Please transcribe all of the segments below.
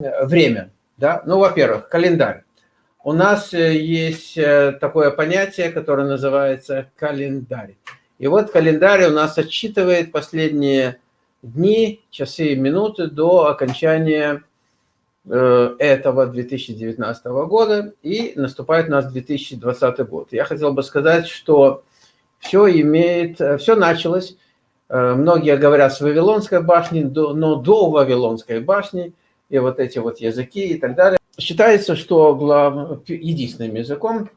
время. Да? Ну, во-первых, календарь. У нас э, есть э, такое понятие, которое называется календарь. И вот календарь у нас отсчитывает последние дни, часы и минуты до окончания э, этого 2019 года, и наступает у нас 2020 год. Я хотел бы сказать, что все имеет, все началось, многие говорят с Вавилонской башни, но до Вавилонской башни, и вот эти вот языки и так далее, Считается, что глав... единственным языком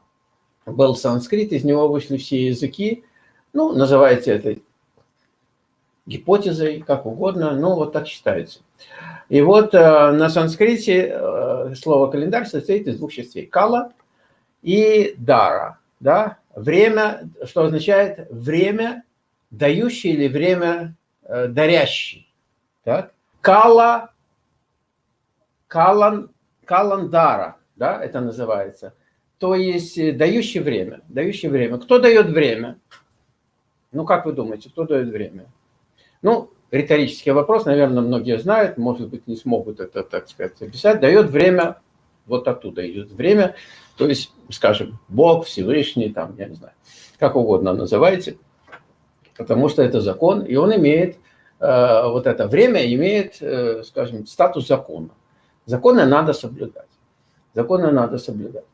был санскрит, из него вышли все языки. Ну, называйте это гипотезой, как угодно, но вот так считается. И вот э, на санскрите э, слово календарь состоит из двух частей. Кала и дара. Да? Время, что означает время дающий или время э, дарящий. Так? Кала, калан каландара, да, это называется. То есть э, дающий время, дающий время. Кто дает время? Ну, как вы думаете, кто дает время? Ну, риторический вопрос, наверное, многие знают, может быть, не смогут это, так сказать, описать. Дает время, вот оттуда идет время, то есть, скажем, Бог, Всевышний, там, я не знаю, как угодно называйте, потому что это закон, и он имеет, э, вот это время имеет, э, скажем, статус закона. Законы надо соблюдать. Законы надо соблюдать.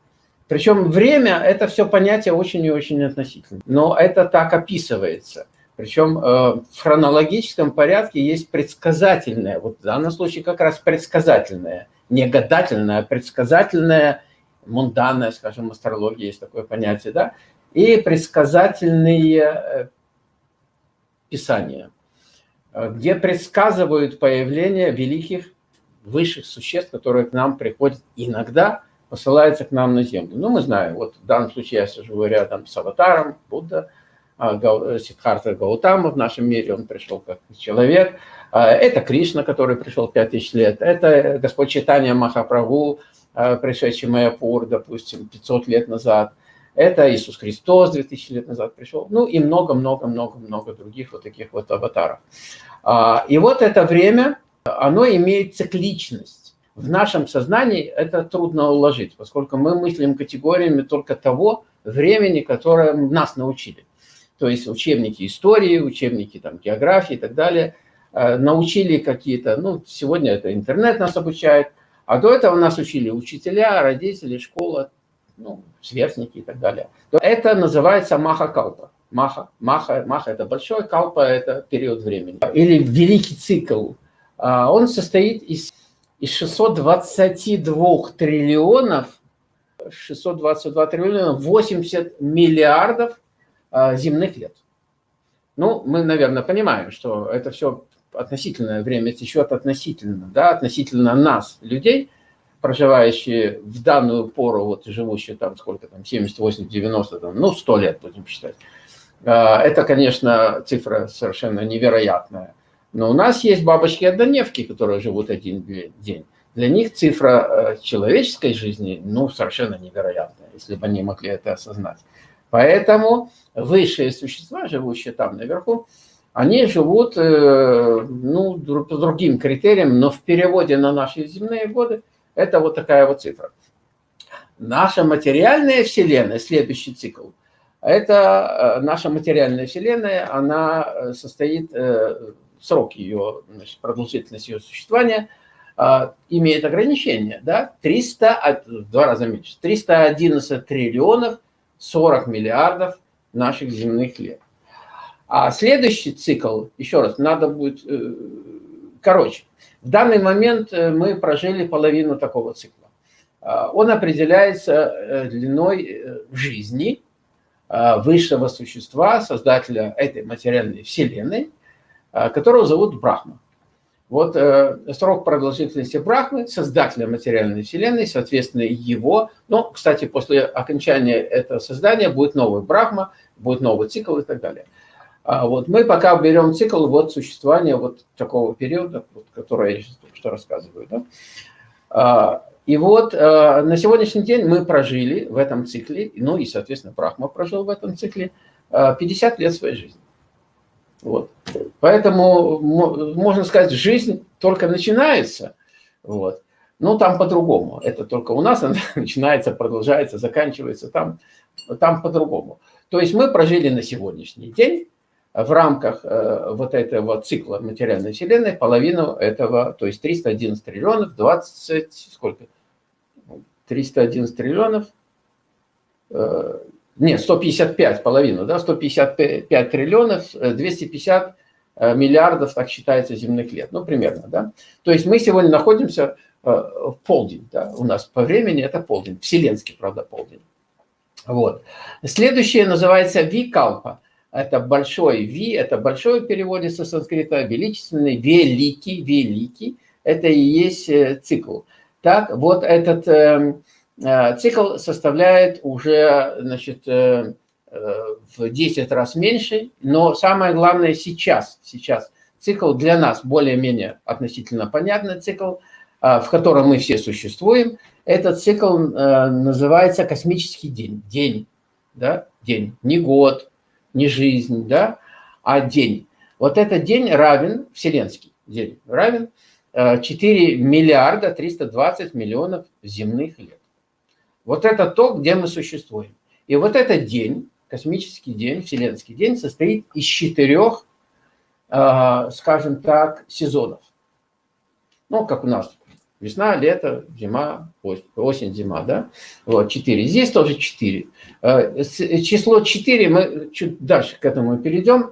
Причем время – это все понятие очень и очень относительно. Но это так описывается. Причем э, в хронологическом порядке есть предсказательное, вот в данном случае как раз предсказательное, не гадательное, а предсказательное, мунданное, скажем, астрология есть такое понятие, да, и предсказательные э, писания, э, где предсказывают появление великих высших существ, которые к нам приходят иногда, посылаются к нам на Землю. Ну, мы знаем, вот в данном случае я сижу рядом с аватаром, Будда, а, Сидхарта Гаутама в нашем мире, он пришел как человек. А, это Кришна, который пришел 5000 лет. Это Господь Читания Махапрабху, а, пришедший Майяпур, допустим, 500 лет назад. Это Иисус Христос 2000 лет назад пришел. Ну и много-много-много-много других вот таких вот аватаров. И вот это время, оно имеет цикличность. В нашем сознании это трудно уложить, поскольку мы мыслим категориями только того времени, которое нас научили. То есть учебники истории, учебники там, географии и так далее э, научили какие-то, ну, сегодня это интернет нас обучает, а до этого нас учили учителя, родители, школа, ну, сверстники и так далее. Это называется маха-калпа. Маха, маха, маха – это большой, калпа – это период времени. Или великий цикл – он состоит из, из 622 триллионов, 622 триллиона, 80 миллиардов а, земных лет. Ну, мы, наверное, понимаем, что это все относительное время течет относительно, да, относительно нас, людей, проживающие в данную пору, вот живущие там сколько там, 70, 80, 90, там, ну, 100 лет будем считать. А, это, конечно, цифра совершенно невероятная. Но у нас есть бабочки-однодневки, которые живут один день. Для них цифра э, человеческой жизни, ну, совершенно невероятная, если бы они могли это осознать. Поэтому высшие существа, живущие там наверху, они живут, э, ну, по другим критериям, но в переводе на наши земные годы это вот такая вот цифра. Наша материальная Вселенная, следующий цикл, это э, наша материальная Вселенная, она состоит срок ее, значит, продолжительность ее существования а, имеет ограничение, да, 300, в два раза меньше, 311 триллионов 40 миллиардов наших земных лет. А следующий цикл, еще раз, надо будет, э, короче, в данный момент э, мы прожили половину такого цикла. А, он определяется э, длиной жизни высшего существа, создателя этой материальной вселенной, Э, которого зовут Брахма. Вот э, срок продолжительности Брахмы, создателя материальной вселенной, соответственно, его, ну, кстати, после окончания этого создания будет новый Брахма, будет новый цикл и так далее. А вот мы пока берем цикл вот существования вот такого периода, вот, который я сейчас что рассказываю. Да? А, и вот э, на сегодняшний день мы прожили в этом цикле, ну и, соответственно, Брахма прожил в этом цикле 50 лет своей жизни. Вот. Поэтому, можно сказать, жизнь только начинается. Вот. Ну, там по-другому. Это только у нас начинается, продолжается, заканчивается. Там, там по-другому. То есть мы прожили на сегодняшний день в рамках э, вот этого цикла материальной вселенной половину этого, то есть 311 триллионов, 20, сколько? 311 триллионов, э, нет, 155 половину, да, 155 триллионов, 250 э, миллиардов, так считается, земных лет, ну, примерно, да. То есть мы сегодня находимся э, в полдень, да, у нас по времени это полдень, вселенский, правда, полдень. Вот. Следующее называется викалпа. Это большой ви, это большой в переводе со санскрита, величественный, великий, великий. Это и есть э, цикл. Так, вот этот э, э, цикл составляет уже, значит, э, э, в 10 раз меньше, но самое главное сейчас, сейчас цикл для нас более-менее относительно понятный цикл, э, в котором мы все существуем. Этот цикл э, называется космический день, день, да, день, не год, не жизнь, да, а день. Вот этот день равен, вселенский день, равен 4 э, миллиарда 320 миллионов земных лет. Вот это то, где мы существуем. И вот этот день, космический день, вселенский день, состоит из четырех, э, скажем так, сезонов. Ну, как у нас Весна, лето, зима, осень, зима, да? Вот, 4. Здесь тоже 4. Э, число 4, мы чуть дальше к этому перейдем.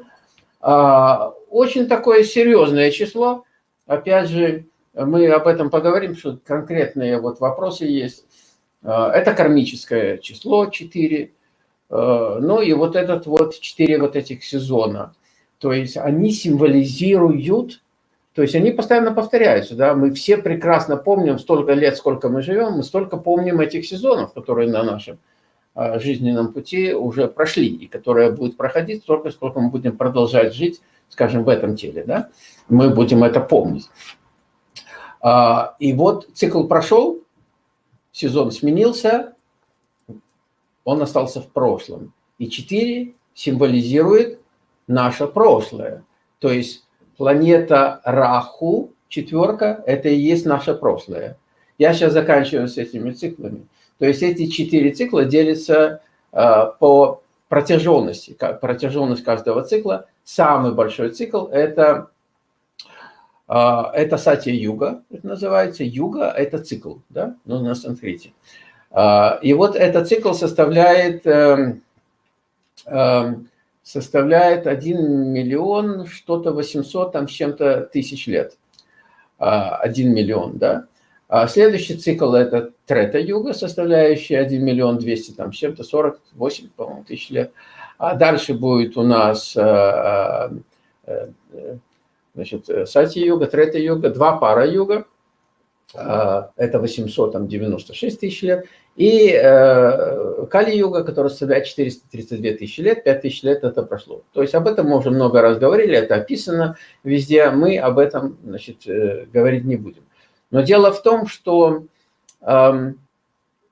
А, очень такое серьезное число. Опять же, мы об этом поговорим, что конкретные вот вопросы есть. А, это кармическое число 4. А, ну и вот этот вот 4 вот этих сезона. То есть они символизируют то есть они постоянно повторяются, да, мы все прекрасно помним, столько лет, сколько мы живем, мы столько помним этих сезонов, которые на нашем а, жизненном пути уже прошли, и которые будут проходить столько, сколько мы будем продолжать жить, скажем, в этом теле, да, мы будем это помнить. И вот цикл прошел, сезон сменился, он остался в прошлом. И 4 символизирует наше прошлое. То есть планета Раху, четверка, это и есть наше прошлое. Я сейчас заканчиваю с этими циклами. То есть эти четыре цикла делятся э, по протяженности. Протяженность каждого цикла. Самый большой цикл – это, э, это Сатья-юга, это называется. Юга – это цикл, да, ну, на санскрите. Э, и вот этот цикл составляет эм, эм, составляет 1 миллион, что-то 800 там с чем-то тысяч лет. 1 а, миллион, да. А следующий цикл – это трета-юга, составляющий 1 миллион 200 там с чем-то 48, по-моему, тысяч лет. А дальше будет у нас а, а, значит, сати-юга, трета-юга, два пара юга. Это 896 тысяч лет. И э, Кали-юга, которая составляет 432 тысячи лет, 5 тысяч лет это прошло. То есть об этом мы уже много раз говорили, это описано везде, мы об этом значит, э, говорить не будем. Но дело в том, что, э,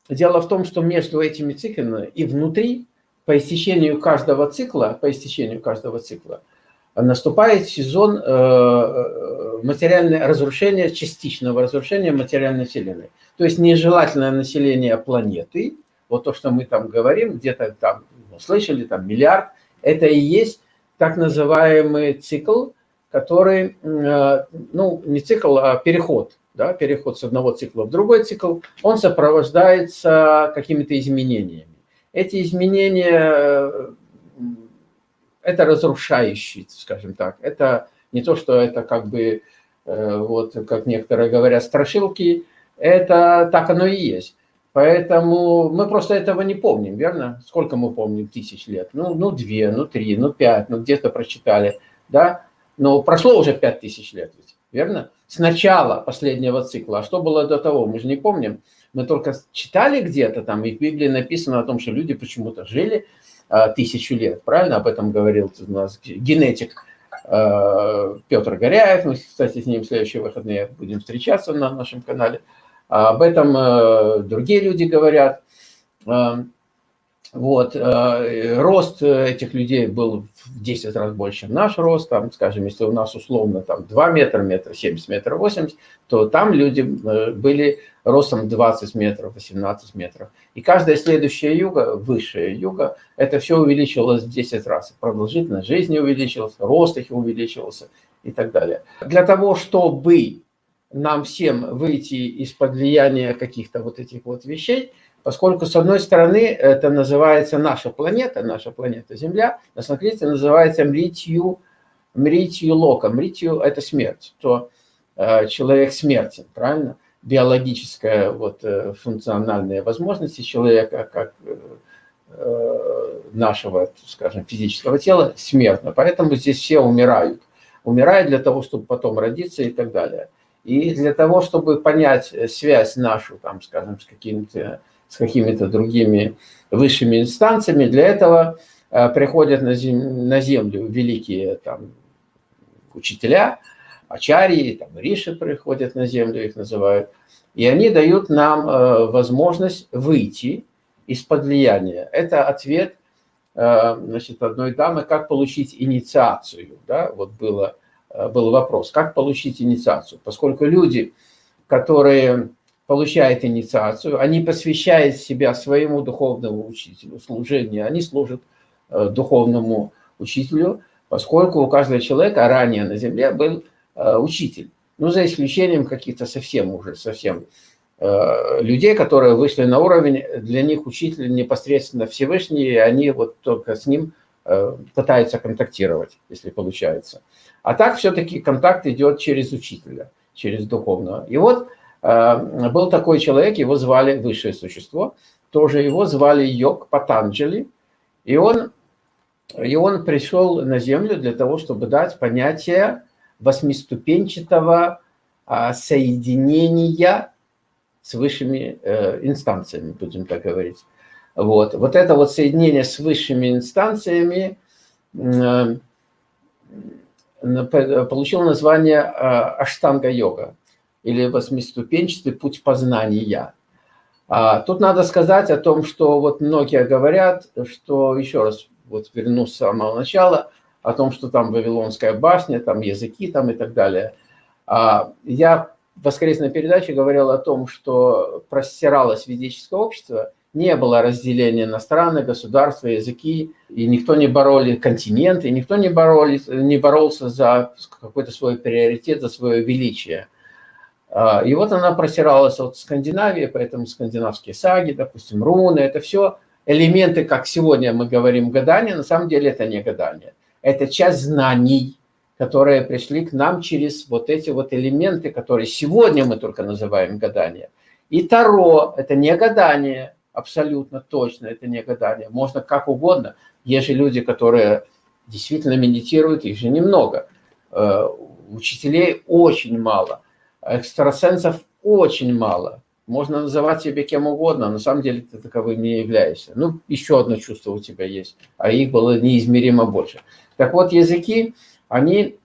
дело в том, что между этими циклами и внутри, по истечению каждого цикла, по истечению каждого цикла, наступает сезон э, э материального разрушения, частичного разрушения материальной вселенной. То есть нежелательное население планеты, вот то, что мы там говорим, где-то там ну, слышали, там миллиард, это и есть так называемый цикл, который, э, ну, не цикл, а переход, да, переход с одного цикла в другой цикл, он сопровождается какими-то изменениями. Эти изменения, это разрушающие, скажем так, это не то, что это как бы, э, вот, как некоторые говорят, страшилки, это так оно и есть. Поэтому мы просто этого не помним, верно? Сколько мы помним тысяч лет? Ну, ну две, ну три, ну пять, ну где-то прочитали, да? Но прошло уже пять тысяч лет, верно? С начала последнего цикла. А что было до того, мы же не помним. Мы только читали где-то там, и в Библии написано о том, что люди почему-то жили тысячу лет, правильно? Об этом говорил у нас генетик а, Петр Горяев. Мы, кстати, с ним в следующие выходные будем встречаться на нашем канале. Об этом э, другие люди говорят. Э, Вот, э, рост этих людей был в 10 раз больше, чем наш рост. Там, скажем, если у нас условно там 2 метра, метр 70, метр 80, то там люди э, были ростом 20 метров, 18 метров. И каждая следующая юга, высшая юга, это все увеличивалось в 10 раз. Продолжительность жизни увеличилась, рост их увеличивался и так далее. Для того, чтобы нам всем выйти из-под влияния каких-то вот этих вот вещей, Поскольку, с одной стороны, это называется наша планета, наша планета Земля, на санскрите называется мритью, мритью лока. Мритью – это смерть, то э, человек смертен, правильно? Биологическая вот, э, функциональная возможность человека, как э, э, нашего, скажем, физического тела, смертна. Поэтому здесь все умирают. Умирают для того, чтобы потом родиться и так далее. И для того, чтобы понять связь нашу, там, скажем, с какими-то с какими-то другими высшими инстанциями. Для этого э, приходят на, зем, на землю великие там, учителя, ачарьи, там, риши приходят на землю, их называют. И они дают нам э, возможность выйти из-под влияния. Это ответ э, значит, одной дамы, как получить инициацию. Да? Вот было, был вопрос, как получить инициацию. Поскольку люди, которые получает инициацию, они посвящают себя своему духовному учителю, служению, они служат э, духовному учителю, поскольку у каждого человека ранее на земле был э, учитель. Ну, за исключением каких-то совсем уже, совсем э, людей, которые вышли на уровень, для них учитель непосредственно Всевышний, и они вот только с ним пытаются контактировать, если получается. А так все-таки контакт идет через учителя, через духовного. И вот был такой человек, его звали высшее существо, тоже его звали Йог Патанджали, и он, и он пришел на Землю для того, чтобы дать понятие восьмиступенчатого а, соединения с высшими э, инстанциями, будем так говорить. Вот. вот это вот соединение с высшими инстанциями э, получило название Аштанга-йога или восьмиступенчатый путь познания. А, тут надо сказать о том, что вот многие говорят, что, еще раз, вот вернусь с самого начала, о том, что там Вавилонская башня, там языки там и так далее. А, я в воскресной передаче говорил о том, что простиралось ведическое общество, не было разделения на страны, государства, языки, и никто не бороли континенты, никто не, боролись, не боролся за какой-то свой приоритет, за свое величие. А, и вот она просиралась от Скандинавии, поэтому скандинавские саги, допустим, руны, это все элементы, как сегодня мы говорим, гадания, на самом деле это не гадание. Это часть знаний, которые пришли к нам через вот эти вот элементы, которые сегодня мы только называем гадание. И Таро – это не гадание, абсолютно точно, это не гадание. Можно как угодно. Есть же люди, которые действительно медитируют, их же немного. Э, учителей очень мало экстрасенсов очень мало. Можно называть себя кем угодно, на самом деле ты таковым не являешься. Ну, еще одно чувство у тебя есть, а их было неизмеримо больше. Так вот, языки, они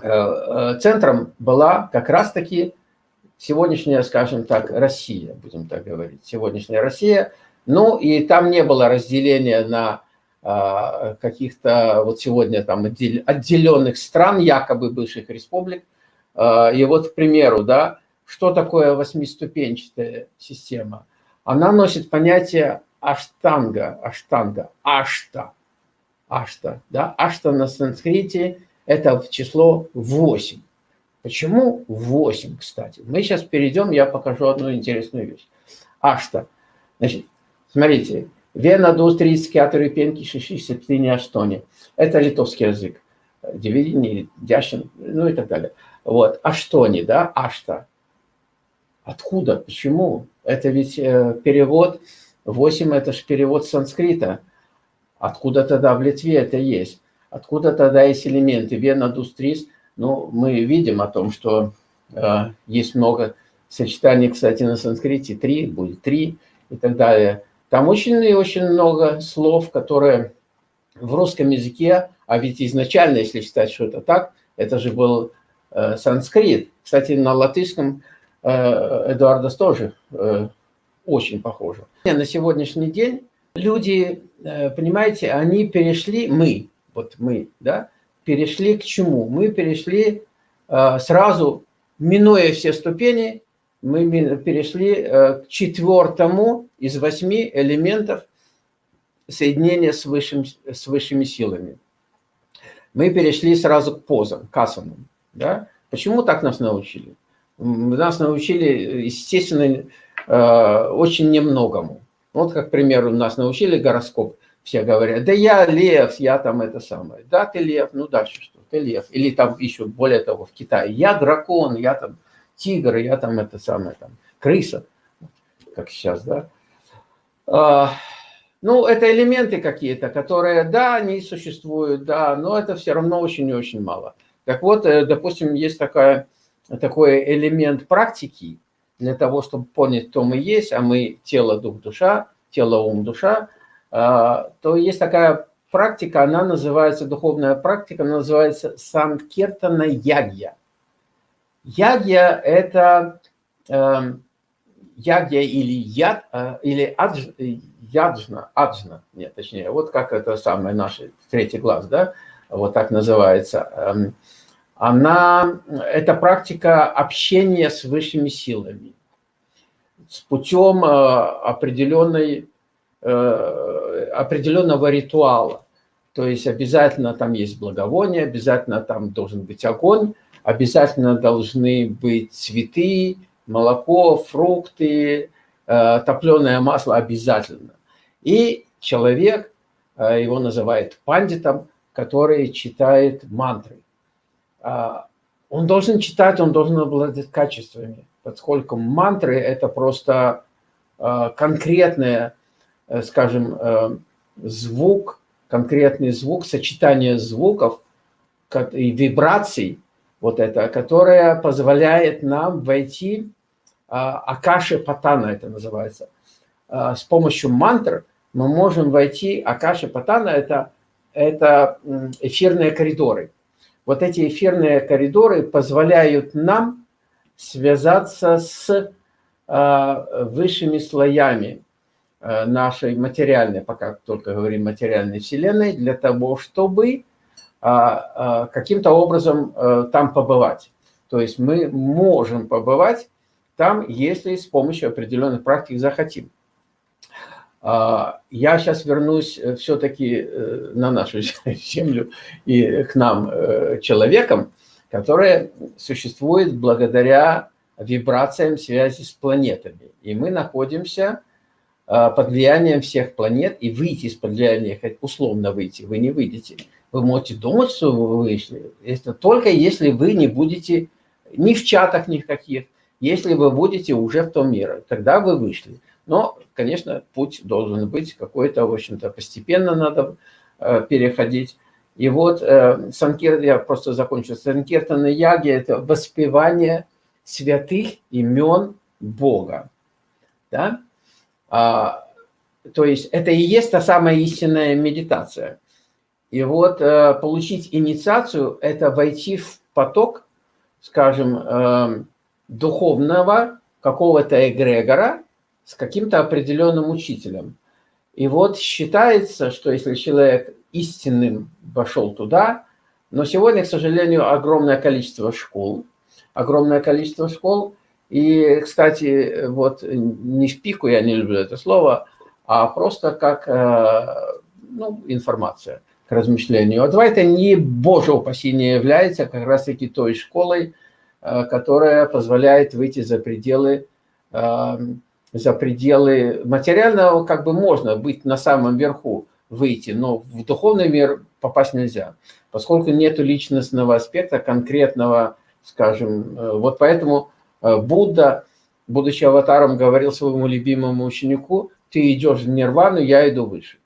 э, э, центром была как раз-таки сегодняшняя, скажем так, Россия, будем так говорить, сегодняшняя Россия. Ну, и там не было разделения на а, каких-то вот сегодня там отделенных стран, якобы бывших республик, и вот, к примеру, да, что такое восьмиступенчатая система? Она носит понятие аштанга, аштанга, ашта, ашта, да, ашта на санскрите – это число 8. Почему 8, кстати? Мы сейчас перейдем, я покажу одну интересную вещь. Ашта. Значит, смотрите, Вена, Дус, 30, Кятори, Пенки, Шиши, Септини, Аштони. Это литовский язык. Девидини, Дяшин, ну и так далее. Вот. А что они, да? А что? Откуда? Почему? Это ведь э, перевод, 8 это же перевод санскрита. Откуда тогда в Литве это есть? Откуда тогда есть элементы? Вена, Дустрис. Ну, мы видим о том, что э, есть много сочетаний, кстати, на санскрите. Три, будет три и так далее. Там очень и очень много слов, которые в русском языке, а ведь изначально, если считать, что это так, это же был санскрит. Кстати, на латышском э, Эдуардас тоже э, очень похоже. На сегодняшний день люди, э, понимаете, они перешли, мы, вот мы, да, перешли к чему? Мы перешли э, сразу, минуя все ступени, мы перешли э, к четвертому из восьми элементов соединения с, высшим, с высшими силами. Мы перешли сразу к позам, к асанам. Да? Почему так нас научили? Нас научили, естественно, очень немногому. Вот, как, к примеру, нас научили гороскоп. Все говорят, да я лев, я там это самое. Да, ты лев, ну дальше что? Ты лев. Или там еще более того, в Китае. Я дракон, я там тигр, я там это самое, там, крыса. Как сейчас, да. А, ну, это элементы какие-то, которые, да, они существуют, да, но это все равно очень и очень мало. Так вот, э, допустим, есть такая, такой элемент практики, для того, чтобы понять, кто мы есть, а мы тело, дух, душа, тело, ум, душа, а, то есть такая практика, она называется, духовная практика, она называется Санкертана Ягья. Ягья – это эм, ягья или яд, э, или адж, яджна, аджна, нет, точнее, вот как это самое наше третий глаз, да, вот так называется. Эм, она, это практика общения с высшими силами, с путем э, определенной, э, определенного ритуала. То есть обязательно там есть благовоние, обязательно там должен быть огонь, обязательно должны быть цветы, молоко, фрукты, э, топленое масло обязательно. И человек, его называют пандитом, который читает мантры. А, он должен читать, он должен обладать качествами, поскольку мантры – это просто а, конкретное, э, скажем, э, звук, конкретный звук, сочетание звуков и вибраций, вот это, которое позволяет нам войти, а, Акаши Патана это называется. С помощью мантр мы можем войти, Акаши Патана это, это эфирные коридоры – вот эти эфирные коридоры позволяют нам связаться с а, высшими слоями а, нашей материальной, пока только говорим материальной вселенной, для того, чтобы а, каким-то образом там побывать. То есть мы можем побывать там, если с помощью определенных практик захотим. А, я сейчас вернусь э, все-таки э, на нашу землю и к нам, э, человекам, которые существуют благодаря вибрациям связи с планетами. И мы находимся а, под влиянием всех планет, и выйти из-под влияния, условно выйти, вы не выйдете. Вы можете думать, что вы вышли. Это только если вы не будете ни в чатах никаких, если вы будете уже в том мире, тогда вы вышли. Но, конечно, путь должен быть какой-то, в общем-то, постепенно надо э, переходить. И вот э, Санкир, я просто закончу, Санкиртана Яги – это воспевание святых имен Бога. Да? А, то есть это и есть та самая истинная медитация. И вот э, получить инициацию – это войти в поток, скажем, э, духовного какого-то эгрегора, с каким-то определенным учителем. И вот считается, что если человек истинным вошел туда, но сегодня, к сожалению, огромное количество школ, огромное количество школ, и, кстати, вот не в пику, я не люблю это слово, а просто как э, ну, информация к размышлению. А это не, боже упаси, не является как раз-таки той школой, э, которая позволяет выйти за пределы э, за пределы материального, как бы можно быть на самом верху, выйти, но в духовный мир попасть нельзя, поскольку нет личностного аспекта конкретного, скажем, э, вот поэтому э, Будда, будучи аватаром, говорил своему любимому ученику, ты идешь в нирвану, я иду выше.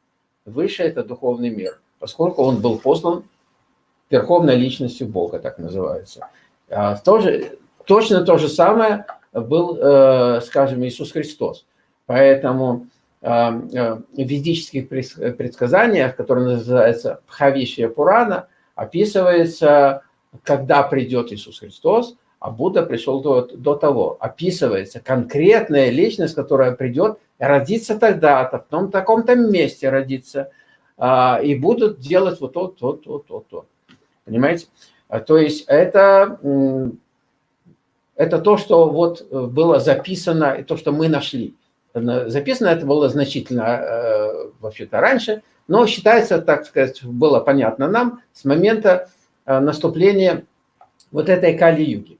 Выше – это духовный мир, поскольку он был послан верховной личностью Бога, так называется. А тоже, точно то же самое – был, э, скажем, Иисус Христос. Поэтому э, э, в ведических предсказаниях, которые называются Пхавишия Пурана, описывается, когда придет Иисус Христос, а Будда пришел до, до того. Описывается конкретная личность, которая придет, родится тогда-то, в том таком-то месте родится, а, и будут делать вот то, то, то, то, то. Понимаете? А, то есть это, это то, что вот было записано, и то, что мы нашли. Записано это было значительно э, вообще-то раньше, но считается, так сказать, было понятно нам с момента э, наступления вот этой Кали-юги.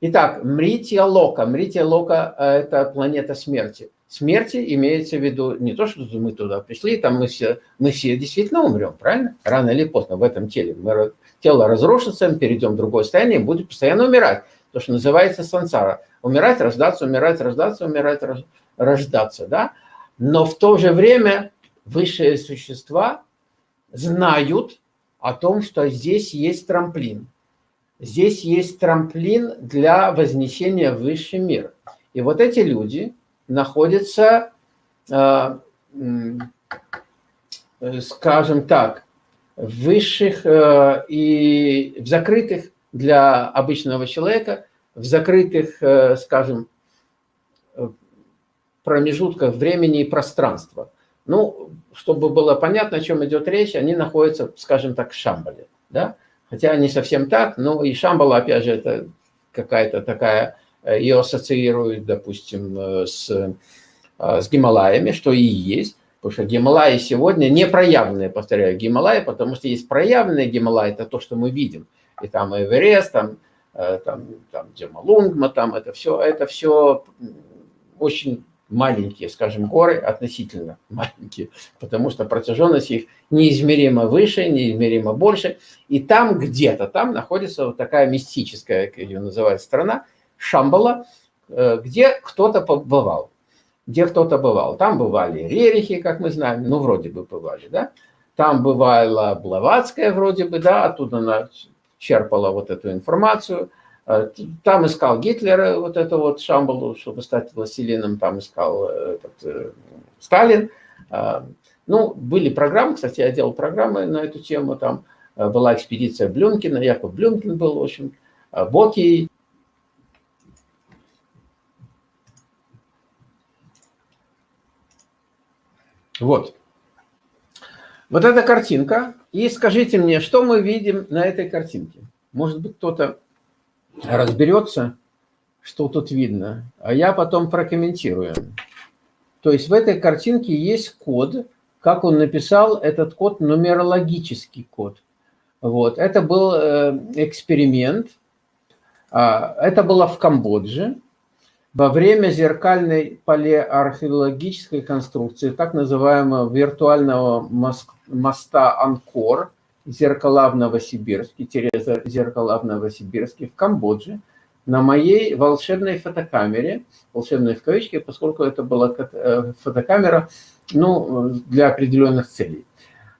Итак, Мрития Лока. Мрития Лока э, – это планета смерти. Смерти имеется в виду не то, что мы туда пришли, там мы все, мы все действительно умрем, правильно? Рано или поздно в этом теле. Мы, тело разрушится, мы перейдем в другое состояние и будем постоянно умирать. То, что называется сансара. Умирать, рождаться, умирать, рождаться, умирать, рождаться. Да? Но в то же время высшие существа знают о том, что здесь есть трамплин. Здесь есть трамплин для вознесения в высший мир. И вот эти люди находятся, э, скажем так, в высших э, и в закрытых для обычного человека, в закрытых, э, скажем, промежутках времени и пространства. Ну, чтобы было понятно, о чем идет речь, они находятся, скажем так, в Шамбале. Да? Хотя не совсем так, но и Шамбала, опять же, это какая-то такая, э, ее ассоциируют, допустим, э, с, э, с Гималаями, что и есть. Потому что Гималаи сегодня не проявленные, повторяю, Гималаи, потому что есть проявленные Гималаи, это то, что мы видим. И там Эверест, там, там, там Джамалунгма, там это все, это все очень маленькие, скажем, горы, относительно маленькие, потому что протяженность их неизмеримо выше, неизмеримо больше. И там где-то, там находится вот такая мистическая, как ее называют, страна, Шамбала, э, где кто-то побывал. Где кто-то бывал. Там бывали рерихи, как мы знаем, ну, вроде бы бывали, да. Там бывала Блаватская, вроде бы, да, оттуда она черпала вот эту информацию – Э, там искал Гитлер э, вот это вот Шамбалу, чтобы стать властелином, там искал э, этот, Сталин. Ну, были программы, кстати, я делал программы на эту тему, там была экспедиция Блюмкина, Яков Блюмкин был, в общем, Боки. Вот. Вот эта картинка. И скажите мне, что мы видим на этой картинке? Может быть, кто-то разберется, что тут видно, а я потом прокомментирую. То есть в этой картинке есть код, как он написал, этот код нумерологический код. Вот. Это был э, эксперимент, а, это было в Камбодже, во время зеркальной палеоархеологической конструкции, так называемого виртуального моста Анкор – зеркала в Новосибирске, Тереза зеркала в Новосибирске, в Камбодже, на моей волшебной фотокамере, волшебной в кавычке, поскольку это была э, фотокамера ну, для определенных целей.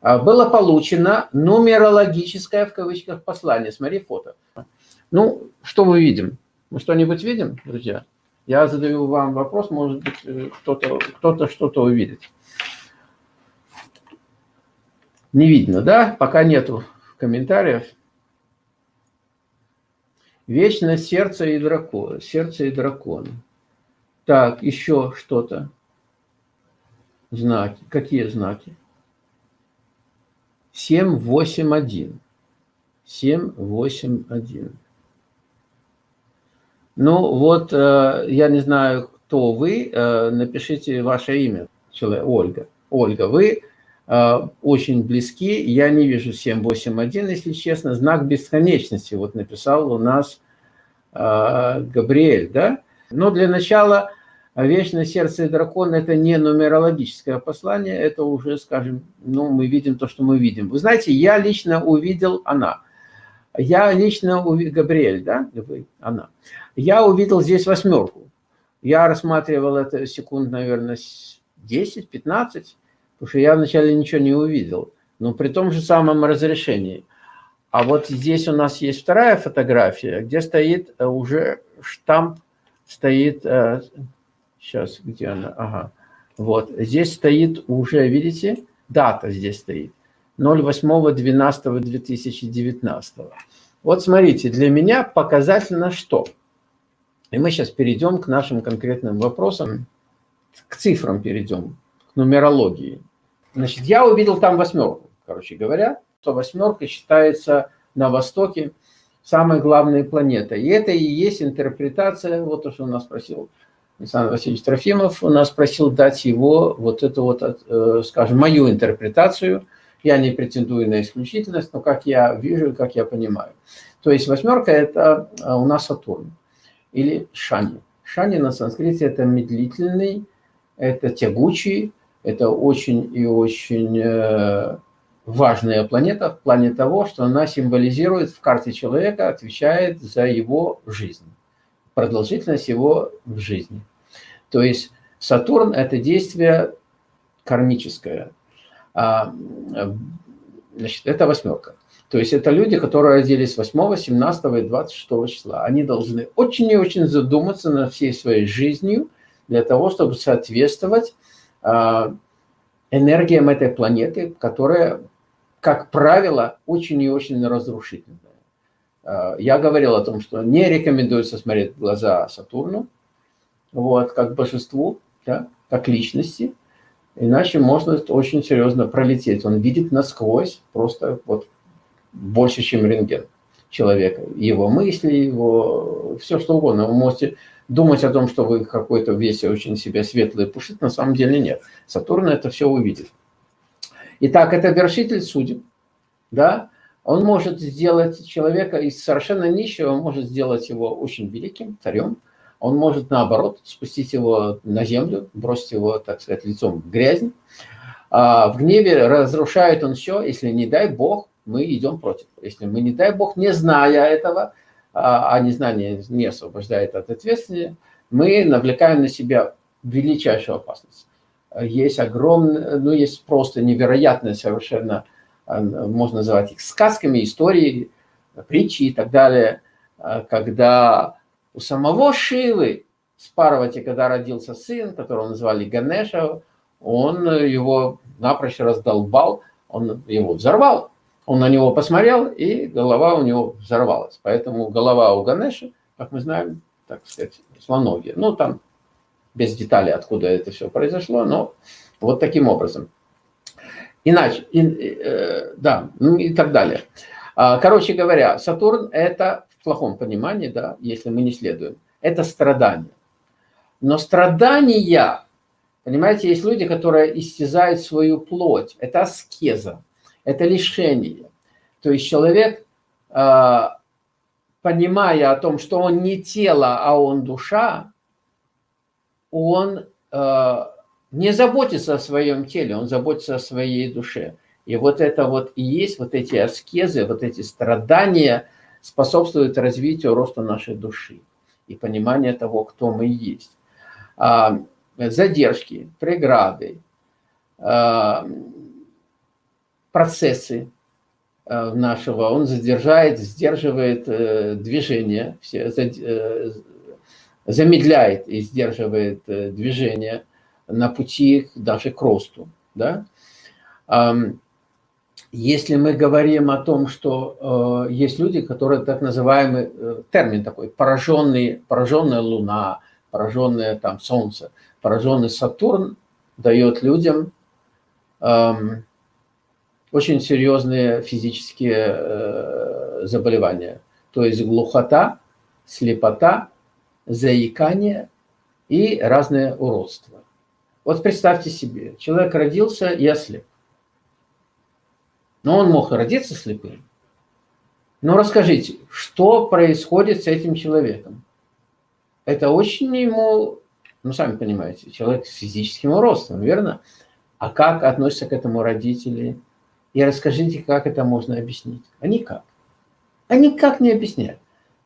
А, было получено нумерологическое, в кавычках, послание. Смотри фото. Ну, что мы видим? Мы что-нибудь видим, друзья? Я задаю вам вопрос, может быть, э, кто-то кто что-то увидит. Не видно, да? Пока нету комментариев. Вечно сердце и дракон. Сердце и дракон. Так, еще что-то. Знаки. Какие знаки? 7, 8, 1. 7, 8, 1. Ну, вот, э, я не знаю, кто вы, э, напишите ваше имя, человек, Ольга. Ольга, вы а, очень близки. Я не вижу 781, если честно. Знак бесконечности вот написал у нас Габриэль, да? Но для начала «Вечное сердце дракон» – это не нумерологическое послание, это уже, скажем, ну, мы видим то, что мы видим. Вы знаете, я лично увидел она. Я лично увидел, Габриэль, да, вы, она. Я увидел здесь восьмерку. Я рассматривал это секунд, наверное, 10-15 потому что я вначале ничего не увидел, но при том же самом разрешении. А вот здесь у нас есть вторая фотография, где стоит э, уже штамп, стоит, сейчас, э, где она, ага, вот, здесь стоит уже, видите, дата здесь стоит, 08.12.2019. Вот смотрите, для меня показательно что? И мы сейчас перейдем к нашим конкретным вопросам. к цифрам перейдем, к нумерологии. Значит, я увидел там восьмерку, короче говоря, то восьмерка считается на Востоке самой главной планетой. И это и есть интерпретация, вот то, что у нас спросил Александр Васильевич Трофимов, у нас просил дать его вот эту вот, э, скажем, мою интерпретацию. Я не претендую на исключительность, но как я вижу, как я понимаю. То есть восьмерка – это э, у нас Сатурн или Шани. Шани на санскрите – это медлительный, это тягучий, это очень и очень э, важная планета в плане того, что она символизирует в карте человека, отвечает за его жизнь, продолжительность его в жизни. То есть Сатурн – это действие кармическое. А, значит, это восьмерка. То есть это люди, которые родились 8, 17 и 26 числа. Они должны очень и очень задуматься над всей своей жизнью для того, чтобы соответствовать а, энергиям этой планеты, которая как правило, очень и очень разрушительное. А, я говорил о том, что не рекомендуется смотреть в глаза Сатурну, вот, как божеству, да, как личности, иначе можно очень серьезно пролететь. Он видит насквозь просто вот больше, чем рентген человека. Его мысли, его все что угодно. Вы можете думать о том, что вы какой-то весь очень себя светлый пушит, на самом деле нет. Сатурн это все увидит. Итак, это вершитель судеб, да, он может сделать человека из совершенно нищего, может сделать его очень великим царем, он может, наоборот, спустить его на землю, бросить его, так сказать, лицом в грязь. А в гневе разрушает он все, если не дай Бог, мы идем против. Если мы, не дай Бог, не зная этого, а, а незнание не освобождает от ответственности, мы навлекаем на себя величайшую опасность есть огромное, ну, есть просто невероятное совершенно, а, можно называть их сказками, истории, притчи и так далее, когда у самого Шивы с Парвати, когда родился сын, которого назвали Ганеша, он его напрочь раздолбал, он его взорвал. Он на него посмотрел, и голова у него взорвалась. Поэтому голова у Ганеша, как мы знаем, так сказать, слоногия. Ну, там без деталей, откуда это все произошло, но вот таким образом. Иначе, и, э, да, ну и так далее. А, короче говоря, Сатурн – это в плохом понимании, да, если мы не следуем, это страдание. Но страдания, понимаете, есть люди, которые истязают свою плоть, это аскеза, это лишение. То есть человек, а, понимая о том, что он не тело, а он душа, он э, не заботится о своем теле, он заботится о своей душе. И вот это вот и есть, вот эти аскезы, вот эти страдания способствуют развитию роста нашей души и понимания того, кто мы есть. А, задержки, преграды, а, процессы э, нашего, он задержает, сдерживает э, движение, все, замедляет и сдерживает э, движение на пути даже к росту. Да? Если мы говорим о том, что э, есть люди, которые так называемый, э, термин такой, пораженный, пораженная Луна, пораженное там Солнце, пораженный Сатурн дает людям очень серьезные физические заболевания. То есть глухота, слепота, заикание и разные уродства. Вот представьте себе, человек родился и ослеп. Но он мог родиться слепым. Но расскажите, что происходит с этим человеком? Это очень ему, ну, сами понимаете, человек с физическим ростом, верно? А как относятся к этому родители? И расскажите, как это можно объяснить. А никак. А никак не объясняют.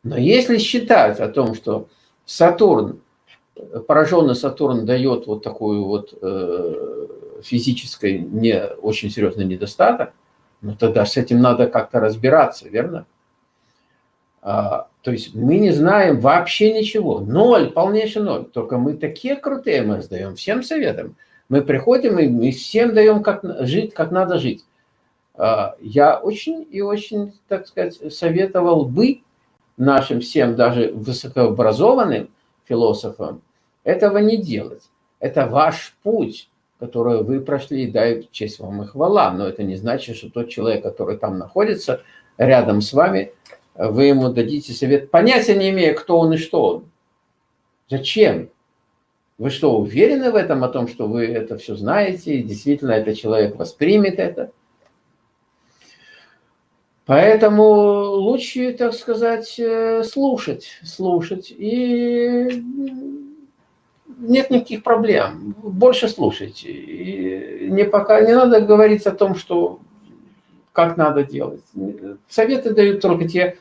Но если считать о том, что Сатурн, пораженный Сатурн дает вот такую вот э, физической не очень серьезный недостаток, но тогда с этим надо как-то разбираться, верно? А, то есть мы не знаем вообще ничего. Ноль, полнейший ноль. Только мы такие крутые, мы сдаем всем советам. Мы приходим и мы всем даем как жить, как надо жить. А, я очень и очень, так сказать, советовал бы нашим всем, даже высокообразованным философам, этого не делать. Это ваш путь, который вы прошли, дай честь вам и хвала. Но это не значит, что тот человек, который там находится, рядом с вами, вы ему дадите совет, понятия не имея, кто он и что он. Зачем? Вы что, уверены в этом, о том, что вы это все знаете, и действительно этот человек воспримет это? Поэтому лучше, так сказать, э, слушать, слушать. И нет никаких проблем. Больше слушайте. И не, пока, не надо говорить о том, что как надо делать. Советы дают только те,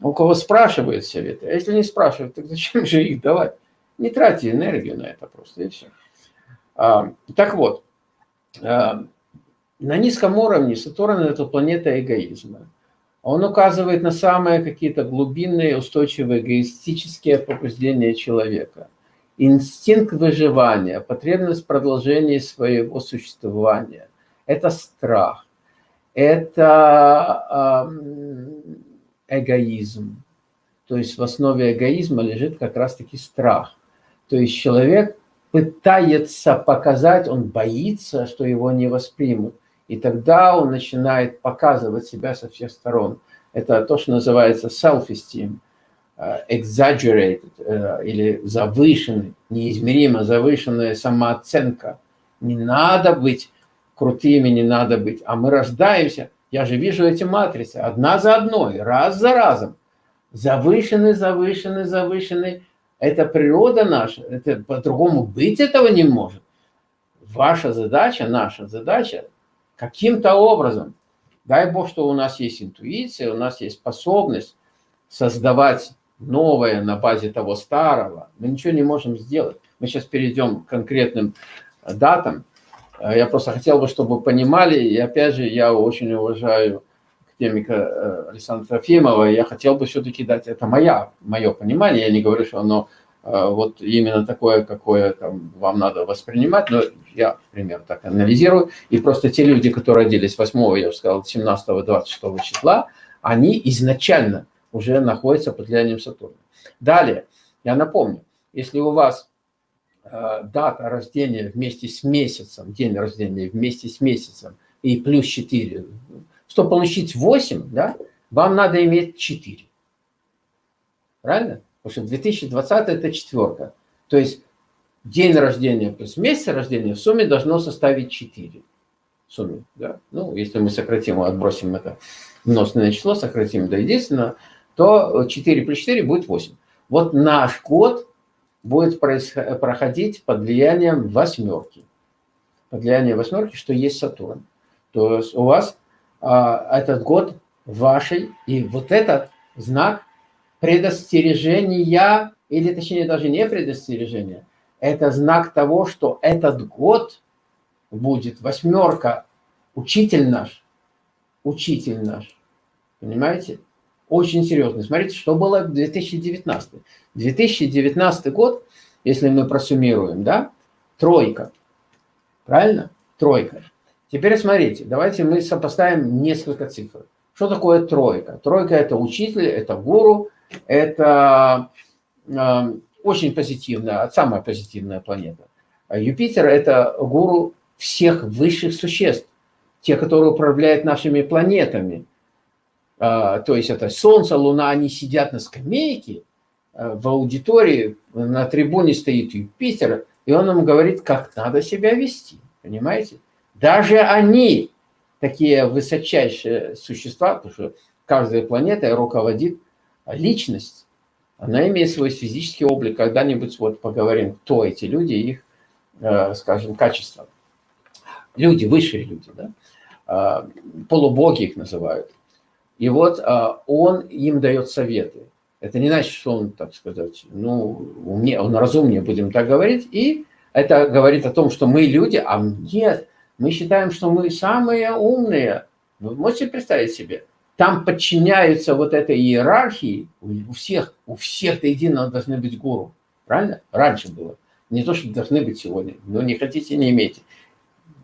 у кого спрашивают советы. А если не спрашивают, так зачем же их давать? Не тратьте энергию на это просто, и все. А, так вот, а, на низком уровне Сатурн – это планета эгоизма. Он указывает на самые какие-то глубинные, устойчивые эгоистические побуждения человека. Инстинкт выживания, потребность продолжения своего существования – это страх, это эгоизм. То есть в основе эгоизма лежит как раз-таки страх. То есть человек пытается показать, он боится, что его не воспримут. И тогда он начинает показывать себя со всех сторон. Это то, что называется self-esteem, exaggerated э, или завышенный, неизмеримо завышенная самооценка. Не надо быть крутыми, не надо быть. А мы рождаемся, я же вижу эти матрицы, одна за одной, раз за разом. Завышенный, завышенный, завышенный. Это природа наша, это по-другому быть этого не может. Ваша задача, наша задача каким-то образом, дай Бог, что у нас есть интуиция, у нас есть способность создавать новое на базе того старого, мы ничего не можем сделать. Мы сейчас перейдем к конкретным датам. Я просто хотел бы, чтобы вы понимали, и опять же, я очень уважаю академика э, Александра Трофимова, я хотел бы все-таки дать, это моя, мое понимание, я не говорю, что оно Э, вот именно такое, какое там, вам надо воспринимать, но я, например, так анализирую, и просто те люди, которые родились 8, я уже сказал, 17-26 числа, они изначально уже находятся под влиянием Сатурна. Далее, я напомню, если у вас э, дата рождения вместе с месяцем, день рождения вместе с месяцем и плюс 4, чтобы получить 8, да, вам надо иметь 4. Правильно? Потому что 2020 это четверка. То есть день рождения плюс месяц рождения в сумме должно составить 4. В сумме, да. Ну, если мы сократим, отбросим это множественное число, сократим до единственного, то 4 плюс 4 будет 8. Вот наш год будет проходить под влиянием восьмерки. Под влиянием восьмерки, что есть Сатурн. То есть у вас а, этот год вашей, и вот этот знак предостережения, или точнее даже не предостережения, это знак того, что этот год будет восьмерка, учитель наш, учитель наш, понимаете? Очень серьезный. Смотрите, что было в 2019. 2019 год, если мы просуммируем, да, тройка, правильно? Тройка. Теперь смотрите, давайте мы сопоставим несколько цифр. Что такое тройка? Тройка – это учитель, это гуру, это э, очень позитивная, самая позитивная планета. А Юпитер – это гуру всех высших существ, те, которые управляют нашими планетами. А, то есть это Солнце, Луна, они сидят на скамейке, а, в аудитории на трибуне стоит Юпитер, и он им говорит, как надо себя вести, понимаете? Даже они, такие высочайшие существа, потому что каждая планета руководит личность, она имеет свой физический облик. Когда-нибудь вот поговорим, кто эти люди, их, э, скажем, качества. Люди, высшие люди, да? А, полубоги их называют. И вот а, он им дает советы. Это не значит, что он, так сказать, ну, умнее, он разумнее, будем так говорить. И это говорит о том, что мы люди, а нет, мы считаем, что мы самые умные. Вы можете представить себе? там подчиняются вот этой иерархии, у всех, у всех до единого должны быть гуру. Правильно? Раньше было. Не то, что должны быть сегодня. Но не хотите, не имейте.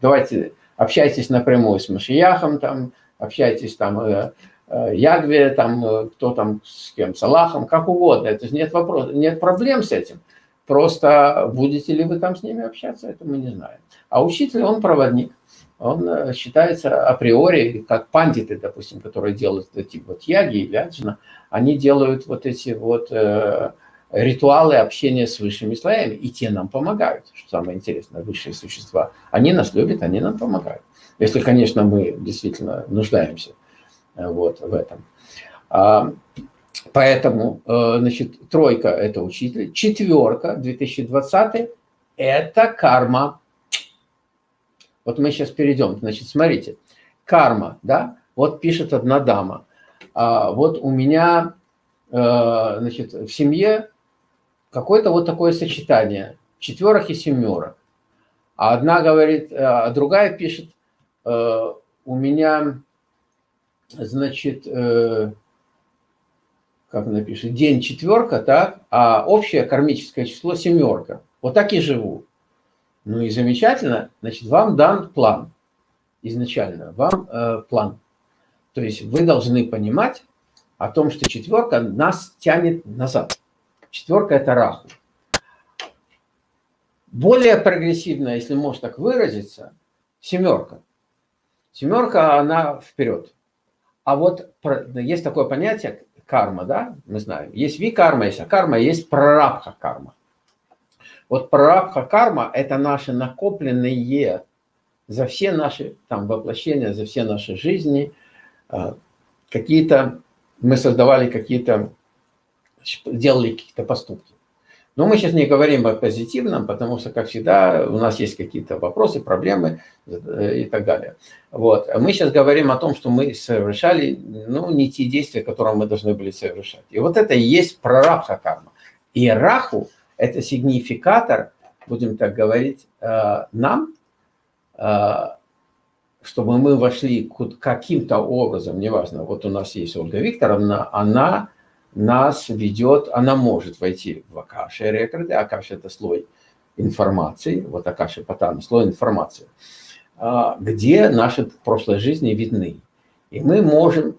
Давайте общайтесь напрямую с Машияхом, там, общайтесь там, э, Ягве, там, э, кто там с кем, с Аллахом, как угодно. Это нет вопроса, нет проблем с этим. Просто будете ли вы там с ними общаться, это мы не знаем. А учитель, он проводник. Он э, считается априори, как пандиты, допустим, которые делают эти вот яги и вяджина, они делают вот эти вот э, ритуалы общения с высшими слоями, и те нам помогают, что самое интересное, высшие существа. Они нас любят, они нам помогают. Если, конечно, мы действительно нуждаемся э, вот в этом. А, поэтому, э, значит, тройка – это учитель, четверка, 2020 – это карма. Вот мы сейчас перейдем. Значит, смотрите, карма, да, вот пишет одна дама. А, вот у меня, э, значит, в семье какое-то вот такое сочетание четверок и семерок. А одна говорит, а другая пишет, э, у меня, значит, э, как она пишет, день четверка, так, а общее кармическое число семерка. Вот так и живу. Ну и замечательно, значит, вам дан план изначально, вам э, план. То есть вы должны понимать о том, что четверка нас тянет назад. Четверка – это раху. Более прогрессивная, если можно так выразиться, семерка. Семерка, она вперед. А вот есть такое понятие карма, да, мы знаем. Есть ви-карма, есть а-карма, есть прарабха-карма. Вот прарабха-карма – это наши накопленные за все наши там воплощения, за все наши жизни, а, какие-то, мы создавали какие-то делали какие-то поступки. Но мы сейчас не говорим о позитивном, потому что, как всегда, у нас есть какие-то вопросы, проблемы э, и так далее. Вот. Мы сейчас говорим о том, что мы совершали ну, не те действия, которые мы должны были совершать. И вот это и есть прарабха карма. И раху – это сигнификатор, будем так говорить, э, нам, э, чтобы мы вошли каким-то образом, неважно, вот у нас есть Ольга Викторовна, она нас ведет, она может войти в Акаши рекорды. Акаши – это слой информации, вот Акаши Патана, слой информации, а, где наши прошлые жизни видны. И мы можем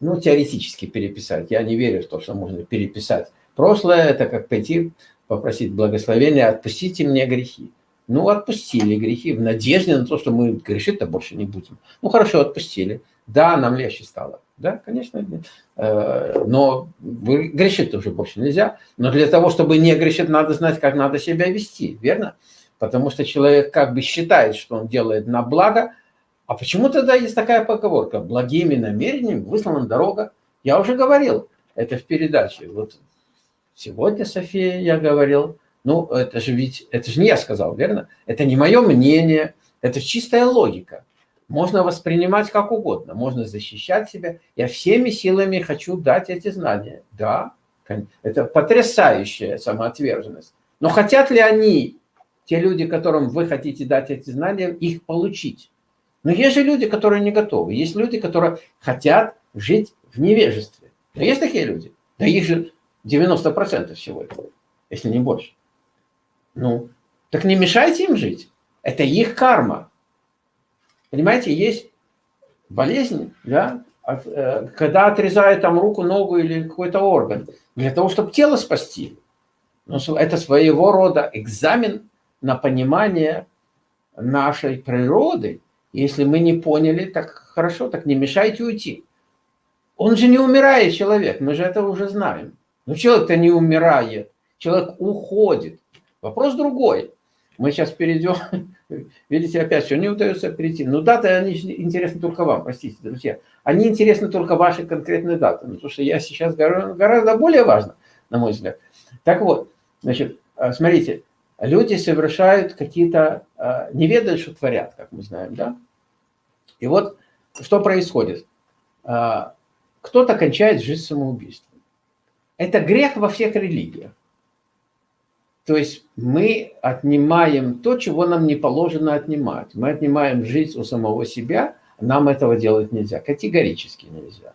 ну, теоретически переписать. Я не верю в то, что можно переписать. Прошлое – это как пойти попросить благословения, отпустите мне грехи. Ну, отпустили грехи в надежде на то, что мы грешить-то больше не будем. Ну, хорошо, отпустили. Да, нам легче стало. Да, конечно. Э, но грешить уже больше нельзя. Но для того, чтобы не грешить, надо знать, как надо себя вести, верно? Потому что человек как бы считает, что он делает на благо. А почему тогда есть такая поговорка? Благими намерениями выслана дорога. Я уже говорил это в передаче. Вот сегодня, София, я говорил. Ну, это же ведь, это же не я сказал, верно? Это не мое мнение, это чистая логика можно воспринимать как угодно, можно защищать себя. Я всеми силами хочу дать эти знания. Да, это потрясающая самоотверженность. Но хотят ли они, те люди, которым вы хотите дать эти знания, их получить? Но есть же люди, которые не готовы. Есть люди, которые хотят жить в невежестве. Но есть такие люди. Да их же 90% всего этого, если не больше. Ну, так не мешайте им жить. Это их карма. Понимаете, есть болезнь, да, э, когда отрезают там руку, ногу или какой-то орган, для того, чтобы тело спасти. Но это своего рода экзамен на понимание нашей природы. Если мы не поняли, так хорошо, так не мешайте уйти. Он же не умирает, человек, мы же это уже знаем. Но человек-то не умирает, человек уходит. Вопрос другой. Мы сейчас перейдем, видите, опять все не удается перейти. Но даты, они интересны только вам, простите, друзья. Они интересны только ваши конкретные даты. Потому что я сейчас гораздо более важно, на мой взгляд. Так вот, значит, а, смотрите, люди совершают какие-то, а, не ведают, что творят, как мы знаем, да? И вот что происходит? А, кто-то кончает жизнь самоубийством. Это грех во всех религиях. То есть мы отнимаем то, чего нам не положено отнимать. Мы отнимаем жизнь у самого себя, нам этого делать нельзя, категорически нельзя.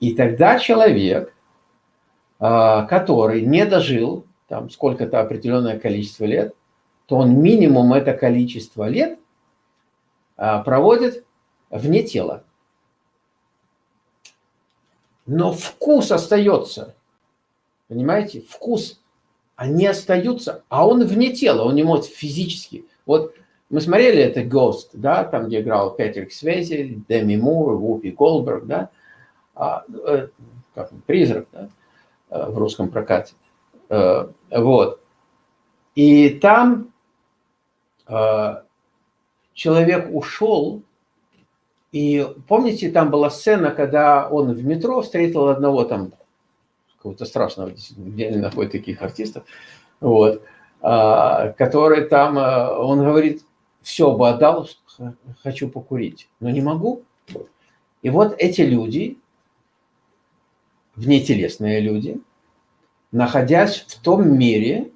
И тогда человек, а, который не дожил там сколько-то определенное количество лет, то он минимум это количество лет а, проводит вне тела. Но вкус остается. Понимаете? Вкус они остаются, а он вне тела, он не может физически. Вот мы смотрели это Ghost, да, там, где играл Петрик Свези, Деми Мур, Вупи Голдберг, да, а, э, как призрак, да, э, в русском прокате. Э, вот. И там э, человек ушел, и помните, там была сцена, когда он в метро встретил одного там, какого-то страшного, где они находят таких артистов, вот, а, который там, а, он говорит, все бы отдал, хочу покурить, но не могу. И вот эти люди, внетелесные люди, находясь в том мире,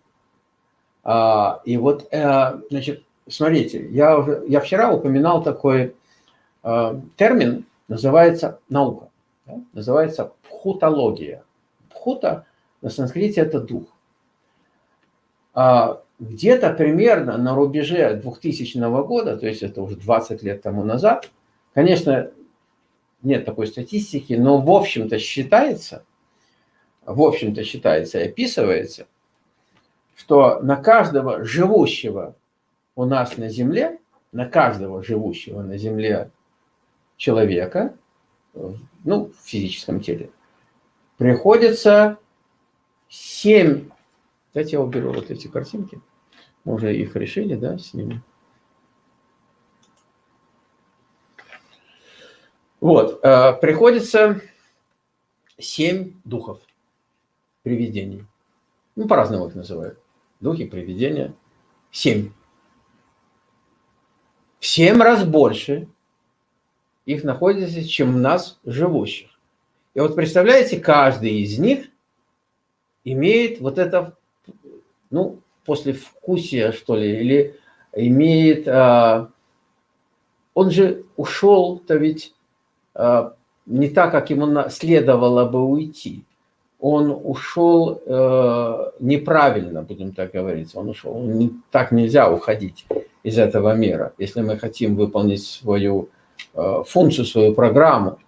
а, и вот, э, значит, смотрите, я, я вчера упоминал такой э, термин, называется наука, да? называется пхутология. Пхута на санскрите это дух. А где-то примерно на рубеже 2000 года, то есть это уже 20 лет тому назад, конечно, нет такой статистики, но в общем-то считается, в общем-то считается и описывается, что на каждого живущего у нас на Земле, на каждого живущего на Земле человека, ну, в физическом теле, приходится 7... Давайте я уберу вот эти картинки. Мы уже их решили, да, с ними. Вот, э, приходится 7 духов привидений. Ну, по-разному их называют. Духи, привидения. 7 в семь раз больше их находится, чем нас живущих. И вот представляете, каждый из них имеет вот это, ну, после вкусия, что ли, или имеет, а, он же ушел-то ведь а, не так, как ему следовало бы уйти. Он ушел э, неправильно, будем так говорить. Он ушел, не, так нельзя уходить из этого мира, если мы хотим выполнить свою э, функцию, свою программу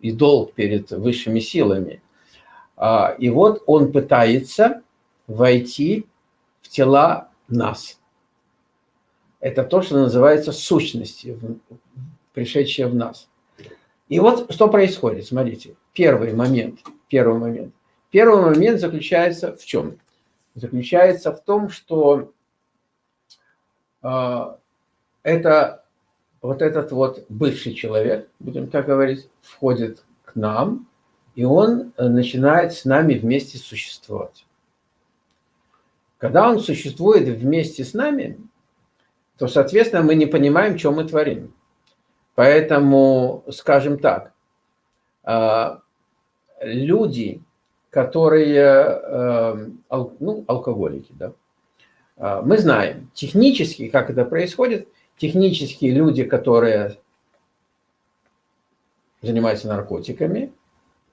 и долг перед высшими силами. А, и вот он пытается войти в тела нас. Это то, что называется сущностью, пришедшие в нас. И вот что происходит, смотрите, первый момент, первый момент. Первый момент заключается в чем? Заключается в том, что а, это вот этот вот бывший человек, будем так говорить, входит к нам, и он э, начинает с нами вместе существовать. Когда он существует вместе с нами, то, соответственно, мы не понимаем, что мы творим. Поэтому, скажем так, а, люди, которые, э, ну, алкоголики, да, мы знаем технически, как это происходит. Технически люди, которые занимаются наркотиками,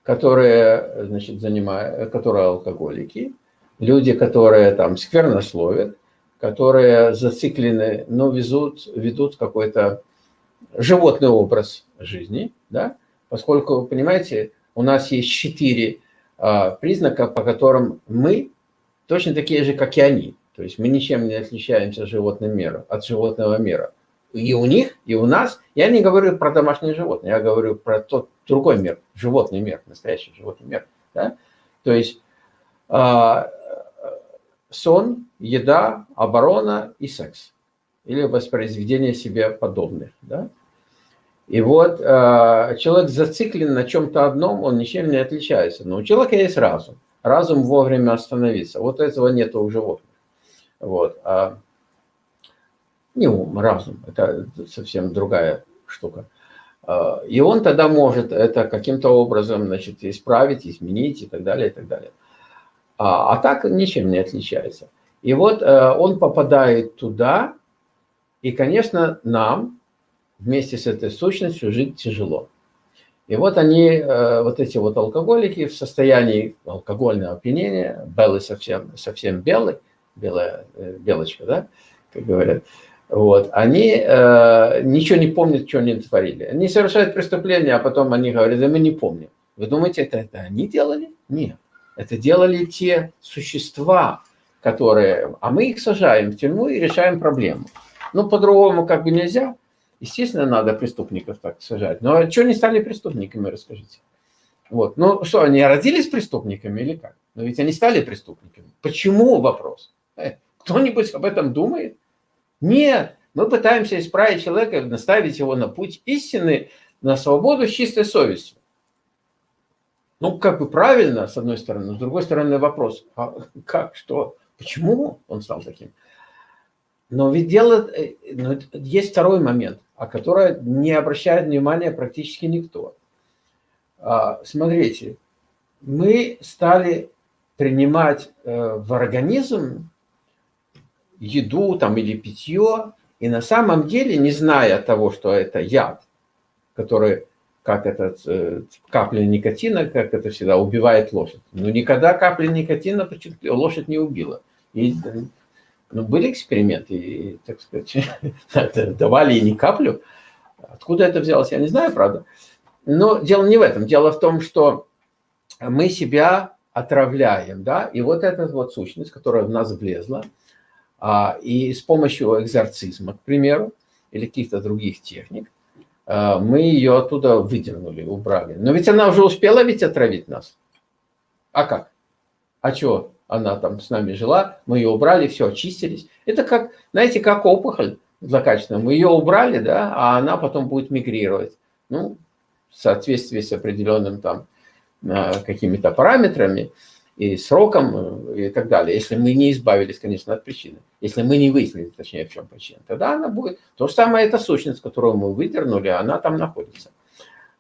которые, значит, занимают, которые алкоголики, люди, которые там сквернословят, которые зациклены, но везут, ведут какой-то животный образ жизни, да, поскольку, понимаете, у нас есть четыре а, признака, по которым мы точно такие же, как и они. То есть мы ничем не отличаемся от животного мира, от животного мира. И у них, и у нас. Я не говорю про домашние животные, я говорю про тот другой мир, животный мир, настоящий животный мир. Да? То есть э, сон, еда, оборона и секс. Или воспроизведение себе подобных. Да? И вот э, человек зациклен на чем-то одном, он ничем не отличается. Но у человека есть разум. Разум вовремя остановиться. Вот этого нет у животных. Вот. А не ум, разум, это совсем другая штука. А, и он тогда может это каким-то образом значит, исправить, изменить и так далее, и так далее. А, а так ничем не отличается. И вот э, он попадает туда, и, конечно, нам вместе с этой сущностью жить тяжело. И вот они, э, вот эти вот алкоголики в состоянии алкогольного опьянения, белый совсем, совсем белый, белая э, белочка, да, как говорят, вот, они э, ничего не помнят, что они творили. Они совершают преступление, а потом они говорят, да мы не помним. Вы думаете, это, это они делали? Нет. Это делали те существа, которые... А мы их сажаем в тюрьму и решаем проблему. Ну, по-другому как бы нельзя. Естественно, надо преступников так сажать. Но что они стали преступниками, расскажите. Вот. Ну что, они родились преступниками или как? Но ведь они стали преступниками. Почему вопрос? Э, кто-нибудь об этом думает? Нет. Мы пытаемся исправить человека, наставить его на путь истины, на свободу с чистой совестью. Ну, как бы правильно, с одной стороны, с другой стороны вопрос, а как, что, почему он стал таким? Но ведь дело, э, но есть второй момент, о котором не обращает внимания практически никто. А, смотрите, мы стали принимать э, в организм еду там, или питье, и на самом деле, не зная того, что это яд, который, как это, э, капля никотина, как это всегда, убивает лошадь. Но никогда капля никотина лошадь не убила. И, ну, были эксперименты, и, так сказать, давали и не каплю. Откуда это взялось, я не знаю, правда. Но дело не в этом. Дело в том, что мы себя отравляем, да, и вот эта вот сущность, которая в нас влезла, и с помощью экзорцизма, к примеру, или каких-то других техник, а, мы ее оттуда выдернули, убрали. Но ведь она уже успела ведь отравить нас. А как? А что? Она там с нами жила, мы ее убрали, все, очистились. Это как, знаете, как опухоль злокачественная. Мы ее убрали, да, а она потом будет мигрировать. Ну, в соответствии с определенным там а, какими-то параметрами и сроком э, и так далее. Если мы не избавились, конечно, от причины. Если мы не выяснили, точнее, в чем причина, тогда она будет... То же самое, эта сущность, которую мы выдернули, она там находится.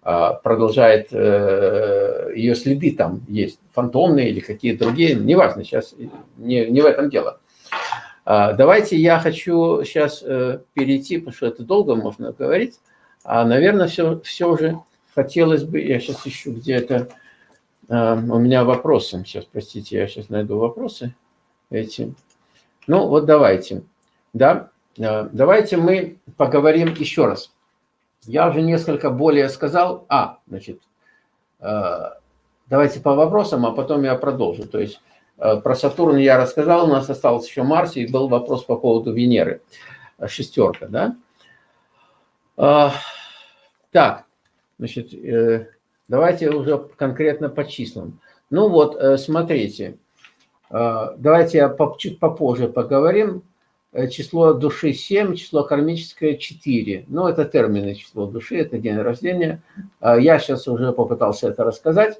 А, продолжает, э, ее следы там есть, фантомные или какие-то другие, неважно, сейчас не, не в этом дело. А, давайте я хочу сейчас э, перейти, потому что это долго можно говорить, а, наверное, все, все уже хотелось бы, я сейчас ищу где-то, э, у меня вопросы, сейчас, простите, я сейчас найду вопросы эти. Ну, вот давайте, да, э, давайте мы поговорим еще раз. Я уже несколько более сказал, а, значит, э, давайте по вопросам, а потом я продолжу. То есть про Сатурн я рассказал, у нас остался еще Марс, и был вопрос по поводу Венеры, шестерка, да. Так, Значит, э, давайте уже конкретно по числам. Ну вот, э, смотрите, э, давайте я чуть попозже поговорим. Число души 7, число кармическое 4. Ну, это термины число души, это день рождения. Я сейчас уже попытался это рассказать.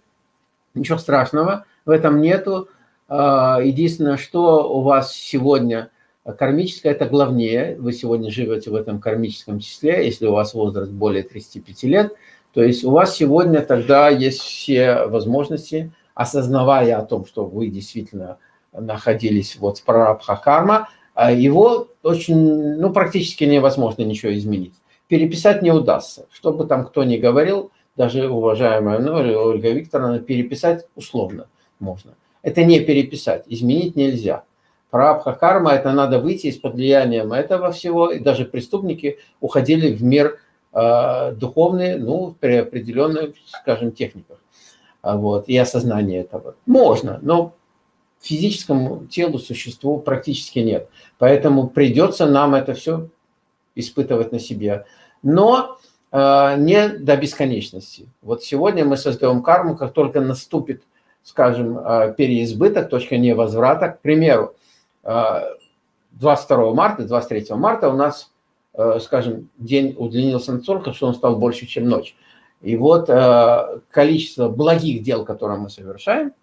Ничего страшного в этом нету. Единственное, что у вас сегодня кармическое, это главнее. Вы сегодня живете в этом кармическом числе, если у вас возраст более 35 лет – то есть у вас сегодня тогда есть все возможности, осознавая о том, что вы действительно находились вот в прарабха карма, а его очень, ну, практически невозможно ничего изменить. Переписать не удастся. Что бы там кто ни говорил, даже уважаемая ну, Ольга Викторовна, переписать условно можно. Это не переписать, изменить нельзя. Прабха карма, это надо выйти из-под влияния этого всего, и даже преступники уходили в мир духовные, ну, при определенных, скажем, техниках. А вот, и осознание этого. Можно, но физическому телу, существу практически нет. Поэтому придется нам это все испытывать на себе. Но э, не до бесконечности. Вот сегодня мы создаем карму, как только наступит, скажем, э, переизбыток, точка невозврата. К примеру, э, 22 марта, 23 марта у нас Э, скажем, день удлинился настолько, что он стал больше, чем ночь. И вот э, количество благих дел, которые мы совершаем,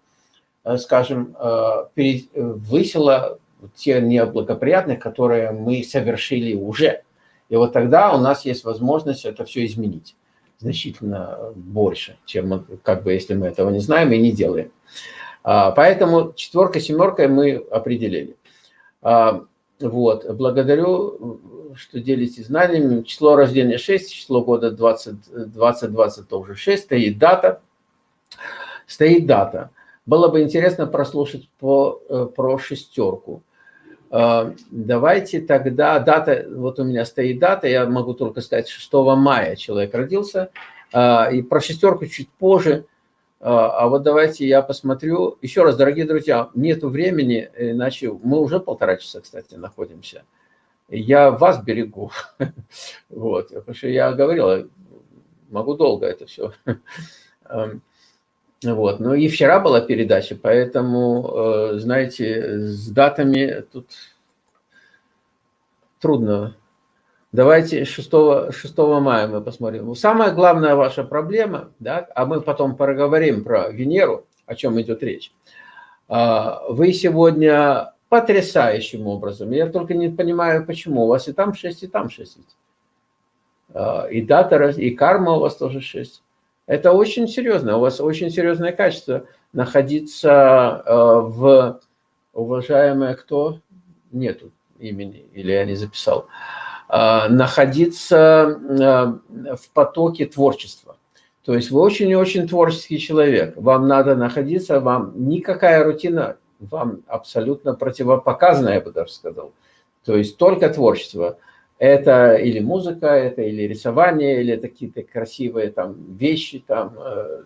э, скажем, высило те неблагоприятных, которые мы совершили уже. И вот тогда у нас есть возможность это все изменить значительно больше, чем как бы если мы этого не знаем и не делаем. А, поэтому четверка, семерка мы определили. Вот, благодарю что делитесь знаниями. Число рождения 6, число года 20, 2020 тоже 6, стоит дата. Стоит дата. Было бы интересно прослушать по, э, про шестерку. Э, давайте тогда, дата, вот у меня стоит дата, я могу только сказать, 6 мая человек родился. Э, и про шестерку чуть позже. А, а вот давайте я посмотрю. Еще раз, дорогие друзья, нету времени, иначе мы уже полтора часа, кстати, находимся. Я вас берегу. Вот, потому что я говорил, могу долго это все. Эм, вот. Ну и вчера была передача, поэтому, э, знаете, с датами тут трудно. Давайте 6, 6 мая мы посмотрим. Самая главная ваша проблема, да, а мы потом поговорим про Венеру, о чем идет речь. А, вы сегодня потрясающим образом, я только не понимаю, почему, у вас и там 6, и там 6. А, и дата, и карма у вас тоже 6. Это очень серьезно, у вас очень серьезное качество находиться э, в, уважаемое кто, нету имени, или я не записал, находиться э, в потоке творчества. То есть вы очень-очень творческий человек, вам надо находиться, вам никакая рутина, вам абсолютно противопоказана, я бы даже сказал. То есть только творчество – это или музыка, это или рисование, или какие-то красивые там вещи, там, э,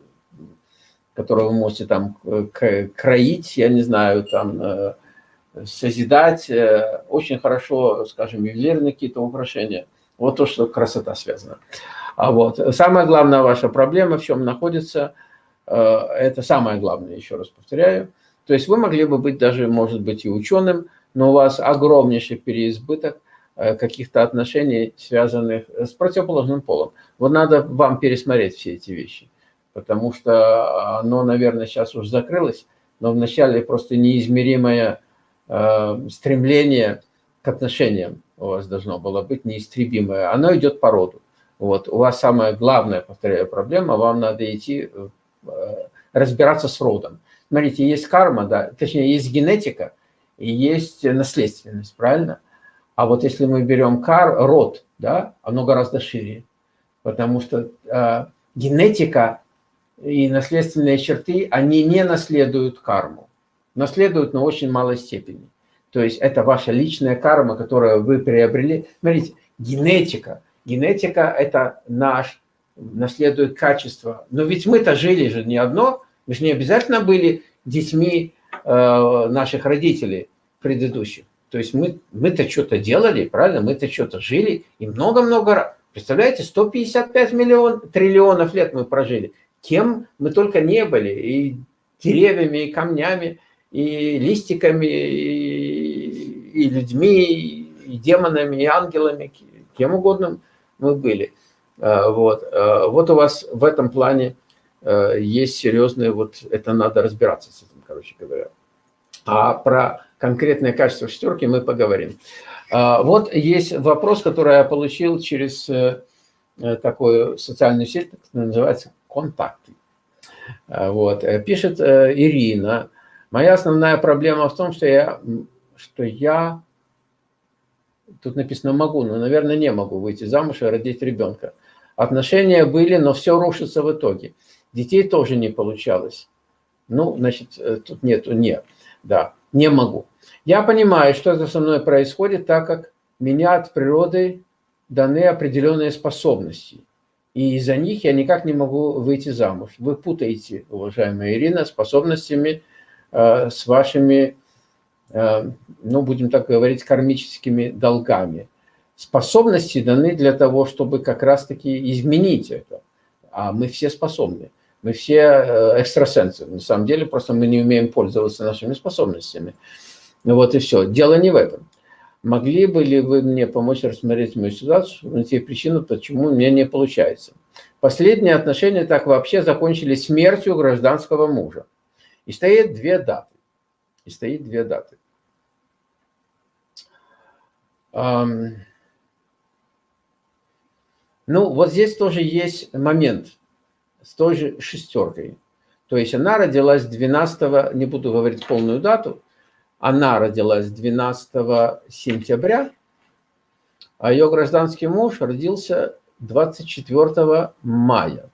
которые вы можете там кроить, я не знаю, там э, созидать. Э, очень хорошо, скажем, ювелирные какие-то украшения. Вот то, что красота связана. А вот самая главная ваша проблема в чем находится, это самое главное, еще раз повторяю. То есть вы могли бы быть даже, может быть, и ученым, но у вас огромнейший переизбыток Э, каких-то отношений, связанных с противоположным полом. Вот надо вам пересмотреть все эти вещи, потому что оно, наверное, сейчас уже закрылось, но вначале просто неизмеримое э, стремление к отношениям у вас должно было быть неистребимое. Оно идет по роду. Вот. У вас самая главная, повторяю, проблема, вам надо идти э, разбираться с родом. Смотрите, есть карма, да, точнее, есть генетика и есть наследственность, правильно? А вот если мы берем кар, род, да, оно гораздо шире, потому что э, генетика и наследственные черты, они не наследуют карму, наследуют, но очень малой степени. То есть это ваша личная карма, которую вы приобрели. Смотрите, генетика. Генетика – это наш, наследует качество. Но ведь мы-то жили же не одно, мы же не обязательно были детьми э, наших родителей предыдущих. То есть мы, мы-то что-то делали, правильно? Мы-то что-то жили и много-много раз. Представляете, 155 миллион, триллионов лет мы прожили. Кем мы только не были. И деревьями, и камнями, и листиками, и, и людьми, и демонами, и ангелами, кем угодно мы были. А, вот, а, вот у вас в этом плане а, есть серьезные, вот это надо разбираться с этим, короче говоря. А про конкретное качество шестерки мы поговорим. Вот есть вопрос, который я получил через э, э, такую социальную сеть, которая называется «Контакты». Вот. Э, пишет Ирина. Моя основная проблема в том, что я, что я, тут написано «могу», но, наверное, не могу выйти замуж и родить ребенка. Отношения были, но все рушится в итоге. Детей тоже не получалось. Ну, значит, тут нету «нет». Да не могу. Я понимаю, что это со мной происходит, так как меня от природы даны определенные способности. И из-за них я никак не могу выйти замуж. Вы путаете, уважаемая Ирина, способностями э, с вашими, э, ну, будем так говорить, кармическими долгами. Способности даны для того, чтобы как раз-таки изменить это. А мы все способны. Мы все э, экстрасенсы. На самом деле, просто мы не умеем пользоваться нашими способностями. Ну вот и все. Дело не в этом. Могли бы ли вы мне помочь рассмотреть мою ситуацию, найти причину, почему меня не получается? Последние отношения так вообще закончились смертью гражданского мужа. И стоит две даты. И стоит две даты. Ну, вот здесь тоже есть момент с той же шестеркой. То есть она родилась 12, не буду говорить полную дату, она родилась 12 сентября, а ее гражданский муж родился 24 мая.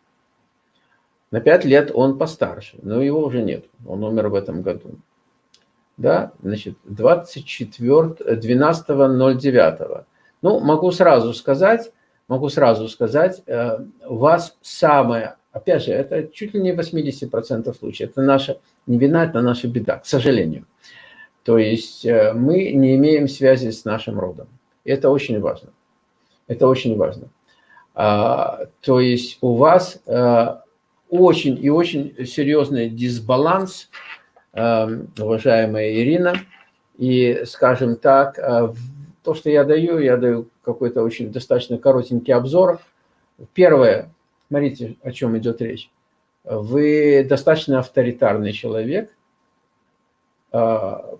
На 5 лет он постарше, но его уже нет, он умер в этом году. Да, значит, 24, 12.09. Ну, могу сразу сказать, могу сразу сказать, э, у вас самая Опять же, это чуть ли не 80% случаев. Это наша не вина, это наша беда, к сожалению. То есть э, мы не имеем связи с нашим родом. Это очень важно. Это очень важно. А, то есть у вас а, очень и очень серьезный дисбаланс, а, уважаемая Ирина. И, скажем так, а, то, что я даю, я даю какой-то очень достаточно коротенький обзор. Первое, смотрите, о чем идет речь. Вы достаточно авторитарный человек. А,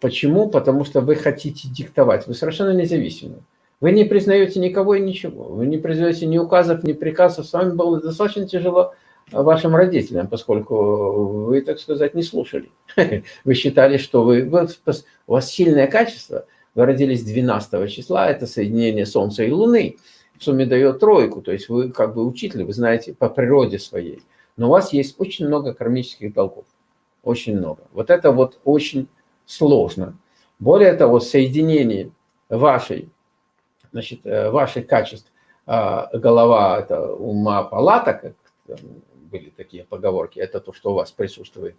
почему? Потому что вы хотите диктовать. Вы совершенно независимы. Вы не признаете никого и ничего. Вы не признаете ни указов, ни приказов. С вами было достаточно тяжело вашим родителям, поскольку вы, так сказать, не слушали. Вы считали, что вы, у вас сильное качество. Вы родились 12 числа, это соединение Солнца и Луны. В сумме дает тройку, то есть вы как бы учитель, вы знаете по природе своей. Но у вас есть очень много кармических долгов. Очень много. Вот это вот очень сложно. Более того, соединение вашей значит, э, ваших качеств а, голова – это ума палата, как были такие поговорки, это то, что у вас присутствует.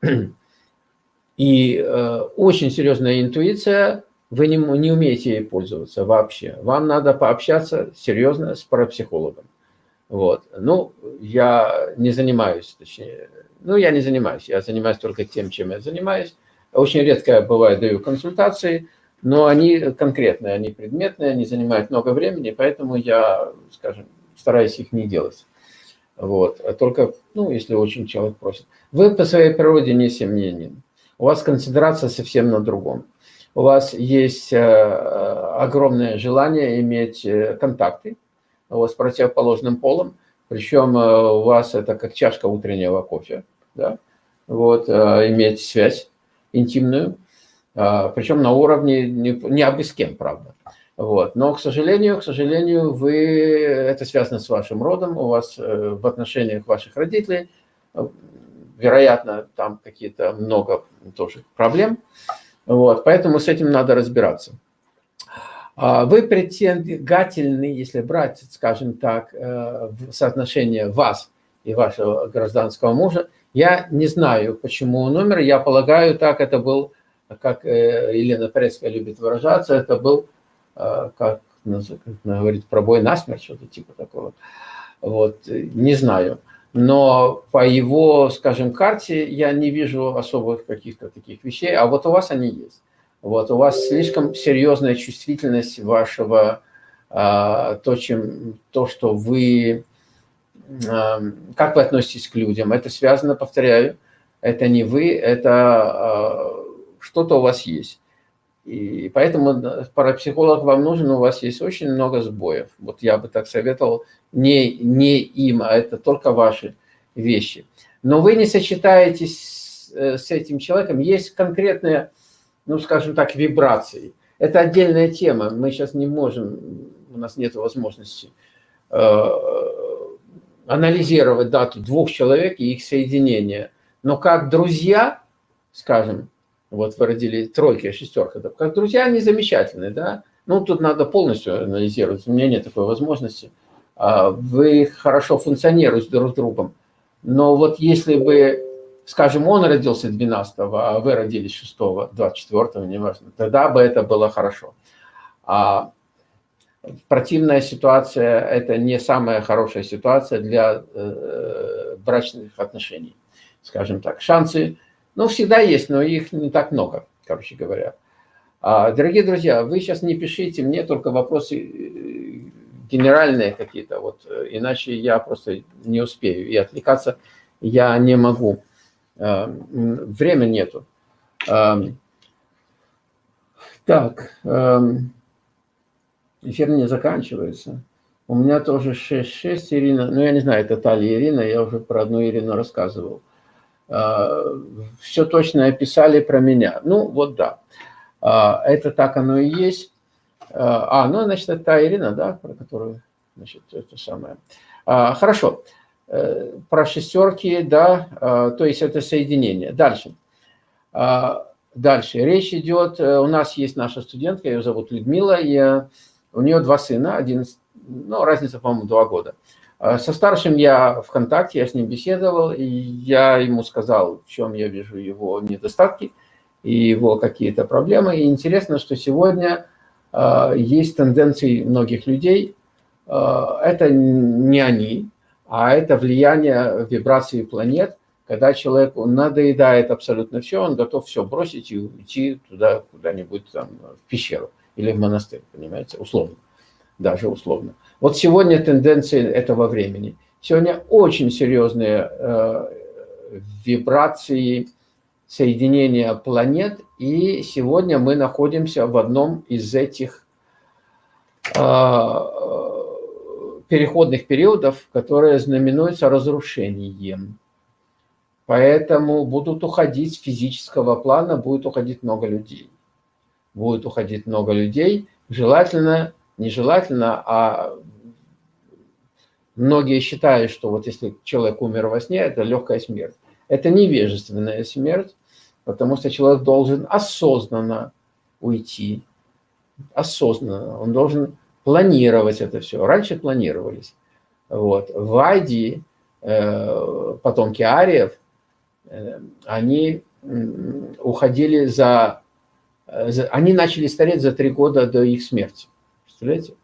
И э, очень серьезная интуиция, вы не, не умеете ей пользоваться вообще. Вам надо пообщаться серьезно с парапсихологом. Вот. Ну, я не занимаюсь, точнее, ну, я не занимаюсь, я занимаюсь только тем, чем я занимаюсь. Очень редко бывает даю консультации, но они конкретные, они предметные, они занимают много времени, поэтому я, скажем, стараюсь их не делать. Вот. А только, ну, если очень человек просит. Вы по своей природе не семьянин. У вас концентрация совсем на другом. У вас есть э, огромное желание иметь э, контакты вот, с противоположным полом, причем э, у вас это как чашка утреннего кофе, да? вот, иметь связь интимную. А, причем на уровне не, не абы с кем, правда. Вот. Но, к сожалению, к сожалению, вы, это связано с вашим родом, у вас э, в отношениях ваших родителей, э, вероятно, там какие-то много тоже проблем. Вот. Поэтому с этим надо разбираться. А вы притягательны, если брать, скажем так, э, соотношение вас и вашего гражданского мужа. Я не знаю, почему он умер, я полагаю, так это был как Елена Пресская любит выражаться, это был, э, как, она говорит, пробой насмерть, что-то типа такого. Вот, не знаю. Но по его, скажем, карте я не вижу особых каких-то таких вещей, а вот у вас они есть. Вот у вас слишком серьезная чувствительность вашего, а, то, чем, то, что вы, а, как вы относитесь к людям. Это связано, повторяю, это не вы, это а, что-то у вас есть. И поэтому парапсихолог вам нужен, у вас есть очень много сбоев. Вот я бы так советовал, не, не им, а это только ваши вещи. Но вы не сочетаетесь с, э, этим человеком, есть конкретные, ну скажем так, вибрации. Это отдельная тема, мы сейчас не можем, у нас нет возможности э, анализировать дату двух человек и их соединения. Но как друзья, скажем, вот вы родили тройки, шестерка. Да. Как друзья, они замечательные, да. Ну, тут надо полностью анализировать, у меня нет такой возможности. А, вы хорошо функционируете друг с другом. Но вот если бы, скажем, он родился 12 а вы родились 6 24 неважно, тогда бы это было хорошо. А противная ситуация – это не самая хорошая ситуация для э, брачных отношений, скажем так. Шансы ну, всегда есть, но их не так много, короче говоря. А, дорогие друзья, вы сейчас не пишите мне только вопросы э, генеральные какие-то, вот, э, иначе я просто не успею. И отвлекаться я не могу. А, время нету. А, так, эфир не заканчивается. У меня тоже 6-6, Ирина. Ну, я не знаю, это та ли Ирина, я уже про одну Ирину рассказывал. А, все точно описали про меня. Ну, вот да. А, это так оно и есть. А, а, ну, значит, это та Ирина, да, про которую, значит, это самое. Хорошо. Э, про шестерки, да, то есть это соединение. Дальше. Дальше. Речь идет, э, у нас есть наша студентка, ее зовут Людмила, и у нее два сына, один, ну, разница, по-моему, два года. А со старшим я в контакте, я с ним беседовал, и я ему сказал, в чем я вижу его недостатки и его какие-то проблемы. И интересно, что сегодня э, есть тенденции многих людей, э, это не они, а это влияние вибрации планет, когда человеку надоедает абсолютно все, он готов все бросить и уйти туда куда-нибудь там в пещеру или в монастырь, понимаете, условно, даже условно. Вот сегодня тенденции этого времени. Сегодня очень серьезные э, вибрации соединения планет, и сегодня мы находимся в одном из этих э, переходных периодов, которые знаменуются разрушением. Поэтому будут уходить с физического плана, будет уходить много людей. Будет уходить много людей, желательно, нежелательно, а многие считают, что вот если человек умер во сне, это легкая смерть. Это невежественная смерть, потому что человек должен осознанно уйти, осознанно, он должен планировать это все. Раньше планировались. Вот. В Айди, э, потомки ариев, э, они уходили за, за... Они начали стареть за три года до их смерти. Представляете?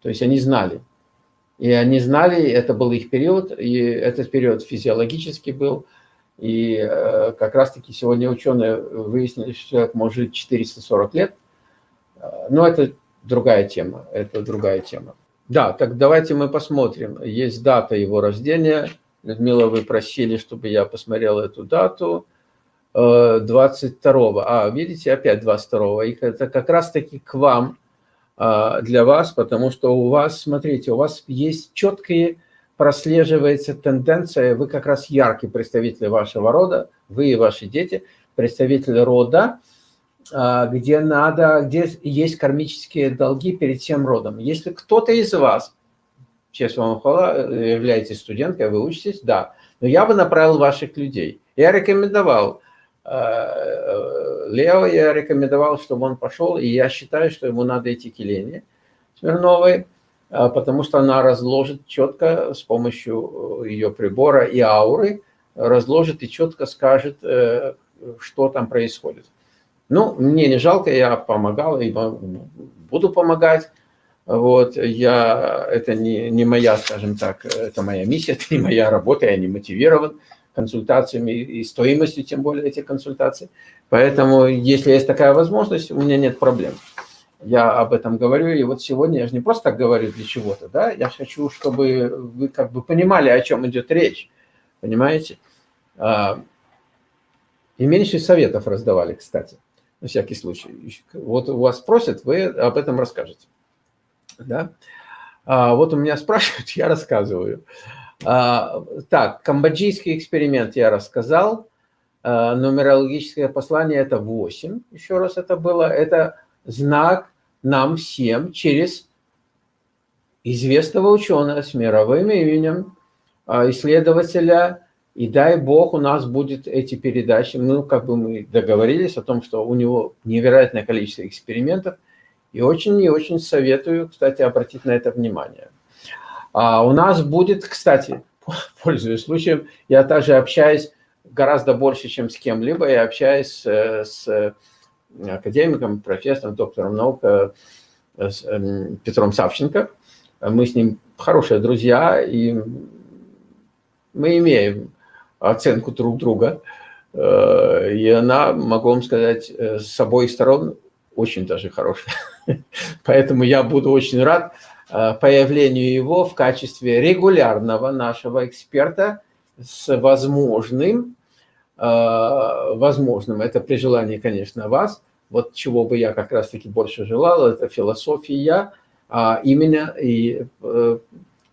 То есть они знали. И они знали, это был их период, и этот период физиологический был. И э, как раз-таки сегодня ученые выяснили, что человек может жить 440 лет. Э, но это другая тема, это другая тема. Да, так давайте мы посмотрим. Есть дата его рождения. Людмила, вы просили, чтобы я посмотрел эту дату. 22 э, А, видите, опять 22 Их это как раз-таки к вам, для вас, потому что у вас, смотрите, у вас есть четкие, прослеживается тенденция, вы как раз яркий представитель вашего рода, вы и ваши дети, представители рода, а, где надо, где есть кармические долги перед всем родом. Если кто-то из вас, честь вам хвала, являетесь студенткой, вы учитесь, да, но я бы направил ваших людей. Я рекомендовал Лео, я рекомендовал, чтобы он пошел, и я считаю, что ему надо идти к Елене Смирновой, э, потому что она разложит четко с помощью ее прибора и ауры, разложит и четко скажет, что там происходит. Ну, мне не жалко, я помогал и буду помогать. Вот, я, это не, не моя, скажем так, это моя миссия, это не моя работа, я не мотивирован консультациями и стоимостью, тем более, этих консультаций. Поэтому, если есть такая возможность, у меня нет проблем. Я об этом говорю, и вот сегодня я же не просто так говорю для чего-то, да, я хочу, чтобы вы как бы понимали, о чем идет речь, понимаете? А, и меньше советов раздавали, кстати на всякий случай. Вот у вас спросят, вы об этом расскажете. Да? А, вот у меня спрашивают, я рассказываю. А, так, камбоджийский эксперимент я рассказал. А, нумерологическое послание – это 8. Еще раз это было. Это знак нам всем через известного ученого с мировым именем, а, исследователя и дай бог у нас будет эти передачи. Ну, как бы мы договорились о том, что у него невероятное количество экспериментов. И очень и очень советую, кстати, обратить на это внимание. А у нас будет, кстати, пользуясь случаем, я также общаюсь гораздо больше, чем с кем-либо. Я общаюсь э, с академиком, профессором, доктором наук э, эм, Петром Савченко. Мы с ним хорошие друзья, и мы имеем оценку друг друга. Э, и она, могу вам сказать, э, с обоих сторон очень даже хорошая. Поэтому я буду очень рад э, появлению его в качестве регулярного нашего эксперта с возможным, возможным, это при желании, конечно, вас, вот чего бы я как раз-таки больше желал, это философия, а именно и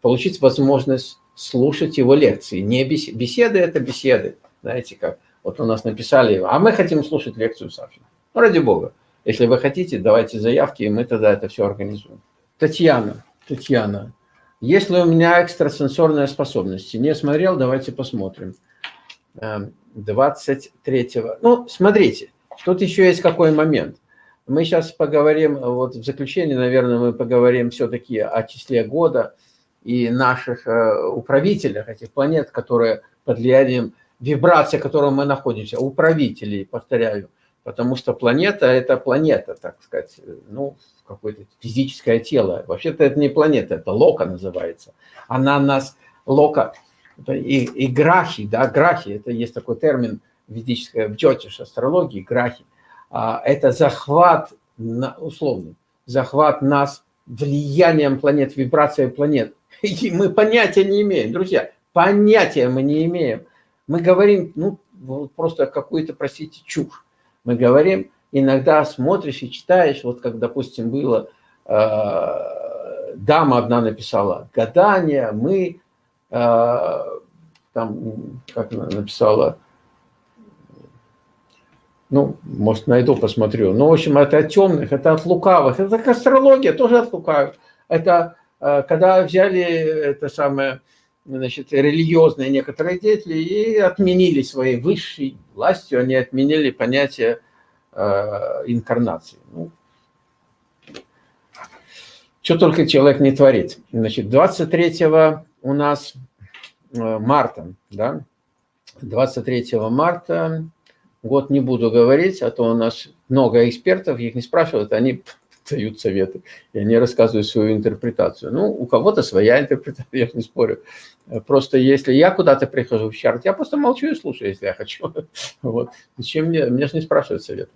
получить возможность слушать его лекции. Не беседы, беседы это беседы, знаете как. Вот у нас написали, а мы хотим слушать лекцию Сафина. Ну, ради бога. Если вы хотите, давайте заявки, и мы тогда это все организуем. Татьяна, Татьяна, если у меня экстрасенсорные способности, не смотрел, давайте посмотрим. 23-го. Эм, ну, смотрите, тут еще есть какой момент. Мы сейчас поговорим, вот в заключение, наверное, мы поговорим все-таки о числе года – и наших управителях этих планет, которые под влиянием вибрации, в которой мы находимся, управителей, повторяю, потому что планета – это планета, так сказать, ну, какое-то физическое тело. Вообще-то это не планета, это лока называется. Она нас, лока, это и, и грахи, да, грахи, это есть такой термин ведической, в джотиш, астрологии, грахи. А, это захват, условный, захват нас влиянием планет, вибрацией планет. И мы понятия не имеем, друзья, понятия мы не имеем. Мы говорим, ну, просто какую-то, простите, чушь. Мы говорим, иногда смотришь и читаешь, вот как, допустим, было, э, дама одна написала, гадание, мы, э, там, как она написала, ну, может, найду, посмотрю. Ну, в общем, это от темных, это от лукавых. Это как астрология, тоже от лукавых. Это э, когда взяли это самое, значит, религиозные некоторые деятели и отменили своей высшей властью, они отменили понятие инкарнации. Ну, что только человек не творит. Значит, 23 у нас э, марта, да, 23 марта Год не буду говорить, а то у нас много экспертов, их не спрашивают, они дают советы, и они рассказывают свою интерпретацию. Ну, у кого-то своя интерпретация, я не спорю. Просто если я куда-то прихожу в чарт, я просто молчу и слушаю, если я хочу. Вот. Зачем мне? Меня же не спрашивают совет.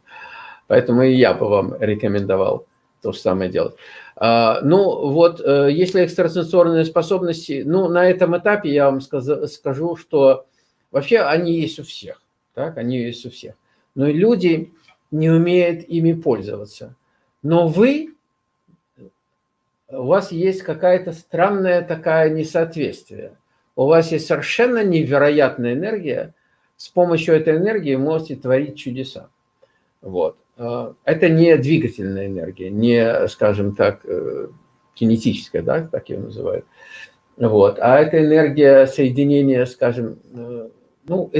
Поэтому и я бы вам рекомендовал то же самое делать. А, ну, вот, э, если экстрасенсорные способности, ну, на этом этапе я вам скажу, что вообще они есть у всех так, они есть у всех. Но люди не умеют ими пользоваться. Но вы, у вас есть какая-то странная такая несоответствие. У вас есть совершенно невероятная энергия, с помощью этой энергии можете творить чудеса. Вот. А, это не двигательная энергия, не, скажем так, э, кинетическая, да, так ее называют. Вот. А это энергия соединения, скажем, э, ну,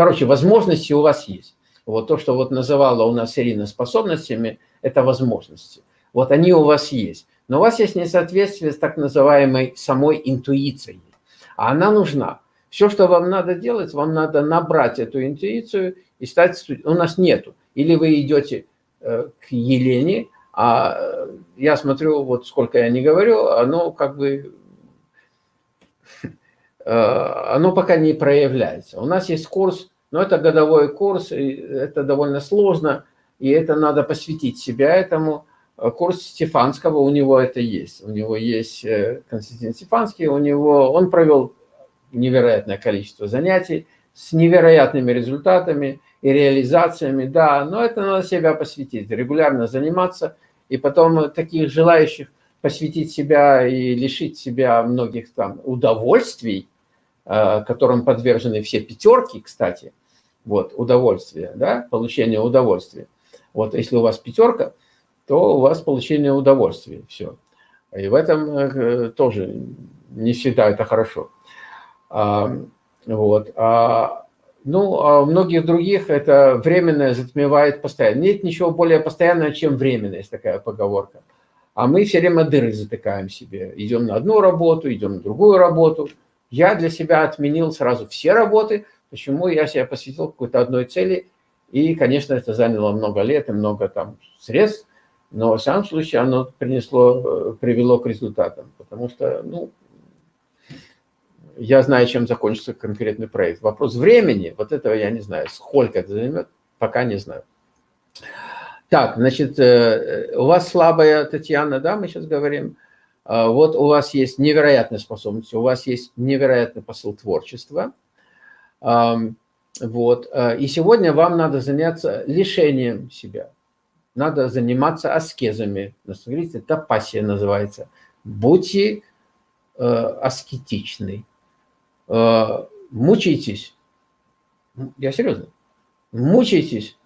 Короче, возможности у вас есть. Вот то, что вот называла у нас Ирина способностями, это возможности. Вот они у вас есть. Но у вас есть несоответствие с так называемой самой интуицией. А она нужна. Все, что вам надо делать, вам надо набрать эту интуицию и стать... У нас нету. Или вы идете э, к Елене, а я смотрю, вот сколько я не говорю, оно как бы Э, оно пока не проявляется. У нас есть курс, но это годовой курс, и это довольно сложно, и это надо посвятить себя этому. Э, курс Стефанского, у него это есть. У него есть э, Константин Стефанский, у него, он провел невероятное количество занятий с невероятными результатами и реализациями, да, но это надо себя посвятить, регулярно заниматься, и потом таких желающих посвятить себя и лишить себя многих там удовольствий, Э, которым подвержены все пятерки, кстати, вот, удовольствие, да, получение удовольствия. Вот если у вас пятерка, то у вас получение удовольствия, все. И в этом э, тоже не всегда это хорошо. А, вот. А, ну, а у многих других это временное затмевает постоянно. Нет ничего более постоянного, чем временное, есть такая поговорка. А мы все время дыры затыкаем себе. Идем на одну работу, идем на другую работу – я для себя отменил сразу все работы. Почему? Я себя посвятил какой-то одной цели. И, конечно, это заняло много лет и много там средств. Но в самом случае оно принесло, э, привело к результатам. Потому что, ну, я знаю, чем закончится конкретный проект. Вопрос времени, вот этого я не знаю. Сколько это займет, пока не знаю. Так, значит, э, у вас слабая Татьяна, да, мы сейчас говорим. А, вот у вас есть невероятная способность, у вас есть невероятный посыл творчества. Вот. А, и сегодня вам надо заняться лишением себя. Надо заниматься аскезами. Смотрите, тапасия называется. Будьте э, аскетичны. Э, мучайтесь. Я серьезно. Мучайтесь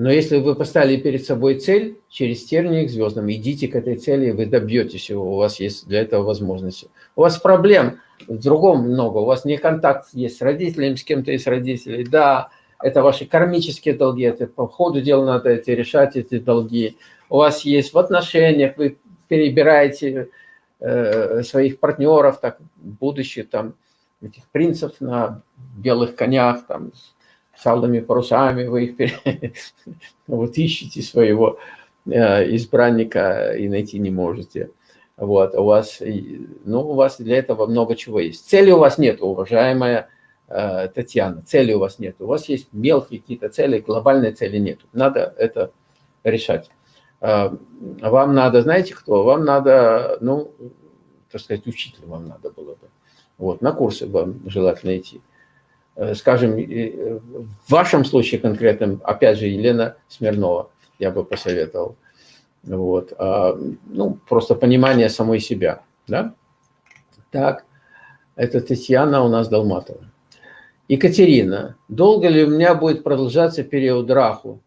но если вы поставили перед собой цель через тернии к звездам, идите к этой цели, вы добьетесь его, у вас есть для этого возможности. У вас проблем в другом много, у вас не контакт есть с родителями, с кем-то из родителей. Да, это ваши кармические долги, это по ходу дела надо эти, решать эти долги. У вас есть в отношениях, вы перебираете э, своих партнеров, так будущих там этих принцев на белых конях, там, с алыми парусами, вы их вот ищете своего э, избранника и найти не можете. Вот, у вас, ну, у вас для этого много чего есть. Цели у вас нет, уважаемая э, Татьяна, цели у вас нет. У вас есть мелкие какие-то цели, глобальной цели нет. Надо это решать. Э, вам надо, знаете кто? Вам надо, ну, так сказать, учитель вам надо было бы. Вот, на курсы вам желательно идти. Э, скажем, в вашем случае конкретном, опять же, Елена Смирнова, я бы посоветовал. Вот. А, ну, просто понимание самой себя. Да? Так, это Татьяна у нас Долматова. Екатерина, долго ли у меня будет продолжаться период раху?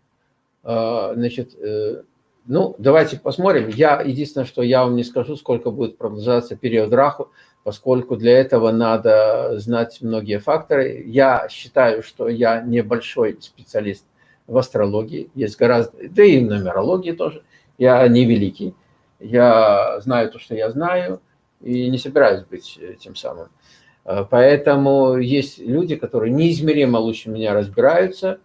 А, значит, э, ну, давайте посмотрим. Я, единственное, что я вам не скажу, сколько будет продолжаться период раху, поскольку для этого надо знать многие факторы. Я считаю, что я небольшой специалист в астрологии, есть гораздо, да и в нумерологии тоже. Я не великий, я знаю то, что я знаю, и не собираюсь быть тем самым. Э, поэтому есть люди, которые неизмеримо лучше меня разбираются,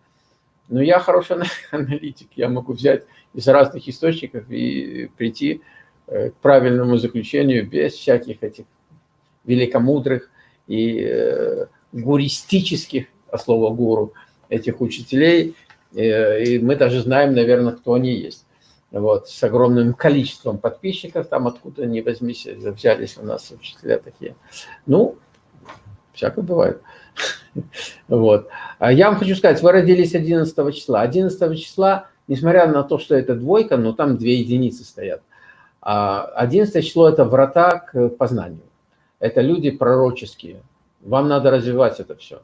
но я хороший аналитик, я могу взять из разных источников и прийти э, к правильному заключению без всяких этих великомудрых и э, гуристических, а слово гуру, этих учителей. И мы даже знаем, наверное, кто они есть вот, с огромным количеством подписчиков, там откуда ни возьмись, взялись у нас учителя такие. Ну, всякое бывает. Вот. А я вам хочу сказать, вы родились 11 числа. 11 числа, несмотря на то, что это двойка, но там две единицы стоят. 11 а число – это врата к познанию. Это люди пророческие. Вам надо развивать это все.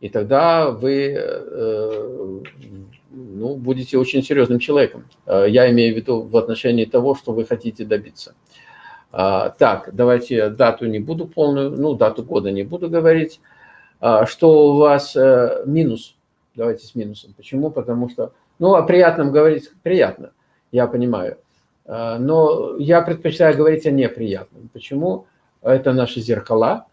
И тогда вы э, ну, будете очень серьезным человеком. Э, я имею в виду в отношении того, что вы хотите добиться. А, так, давайте дату не буду полную, ну, дату года не буду говорить. А, что у вас э, минус? Давайте с минусом. Почему? Потому что, ну, о приятном говорить приятно, я понимаю. А, но я предпочитаю говорить о неприятном. Почему? Это наши зеркала.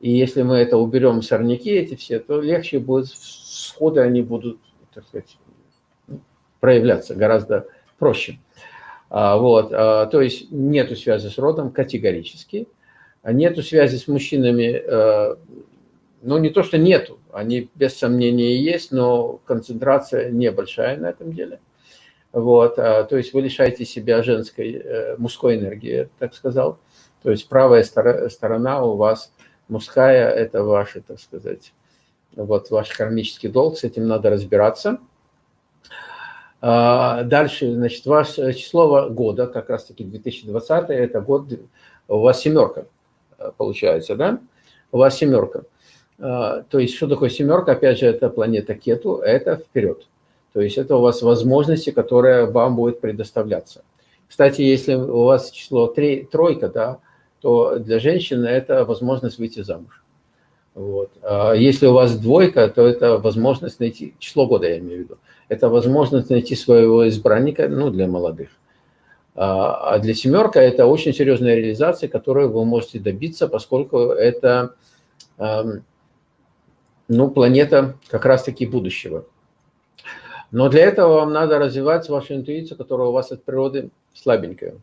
И если мы это уберем, сорняки эти все, то легче будет, сходы они будут, так сказать, проявляться гораздо проще. А, вот, а, то есть нету связи с родом категорически, нету связи с мужчинами, э, ну не то, что нету, они без сомнения есть, но концентрация небольшая на этом деле. Вот, а, то есть вы лишаете себя женской, э, мужской энергии, так сказал. То есть правая сторона у вас мужская, это ваша, так сказать, вот ваш кармический долг, с этим надо разбираться. А, дальше, значит, ваше число года, как раз-таки 2020, это год, у вас семерка э, получается, да? У вас семерка. А, то есть, что такое семерка? Опять же, это планета Кету, это вперед. То есть, это у вас возможности, которые вам будет предоставляться. Кстати, если у вас число 3, тройка, да, то для женщины это возможность выйти замуж. Вот. А если у вас двойка, то это возможность найти, число года я имею в виду, это возможность найти своего избранника, ну, для молодых. А, а для семерка это очень серьезная реализация, которую вы можете добиться, поскольку это, ну, планета как раз-таки будущего. Но для этого вам надо развивать вашу интуицию, которая у вас от природы слабенькая.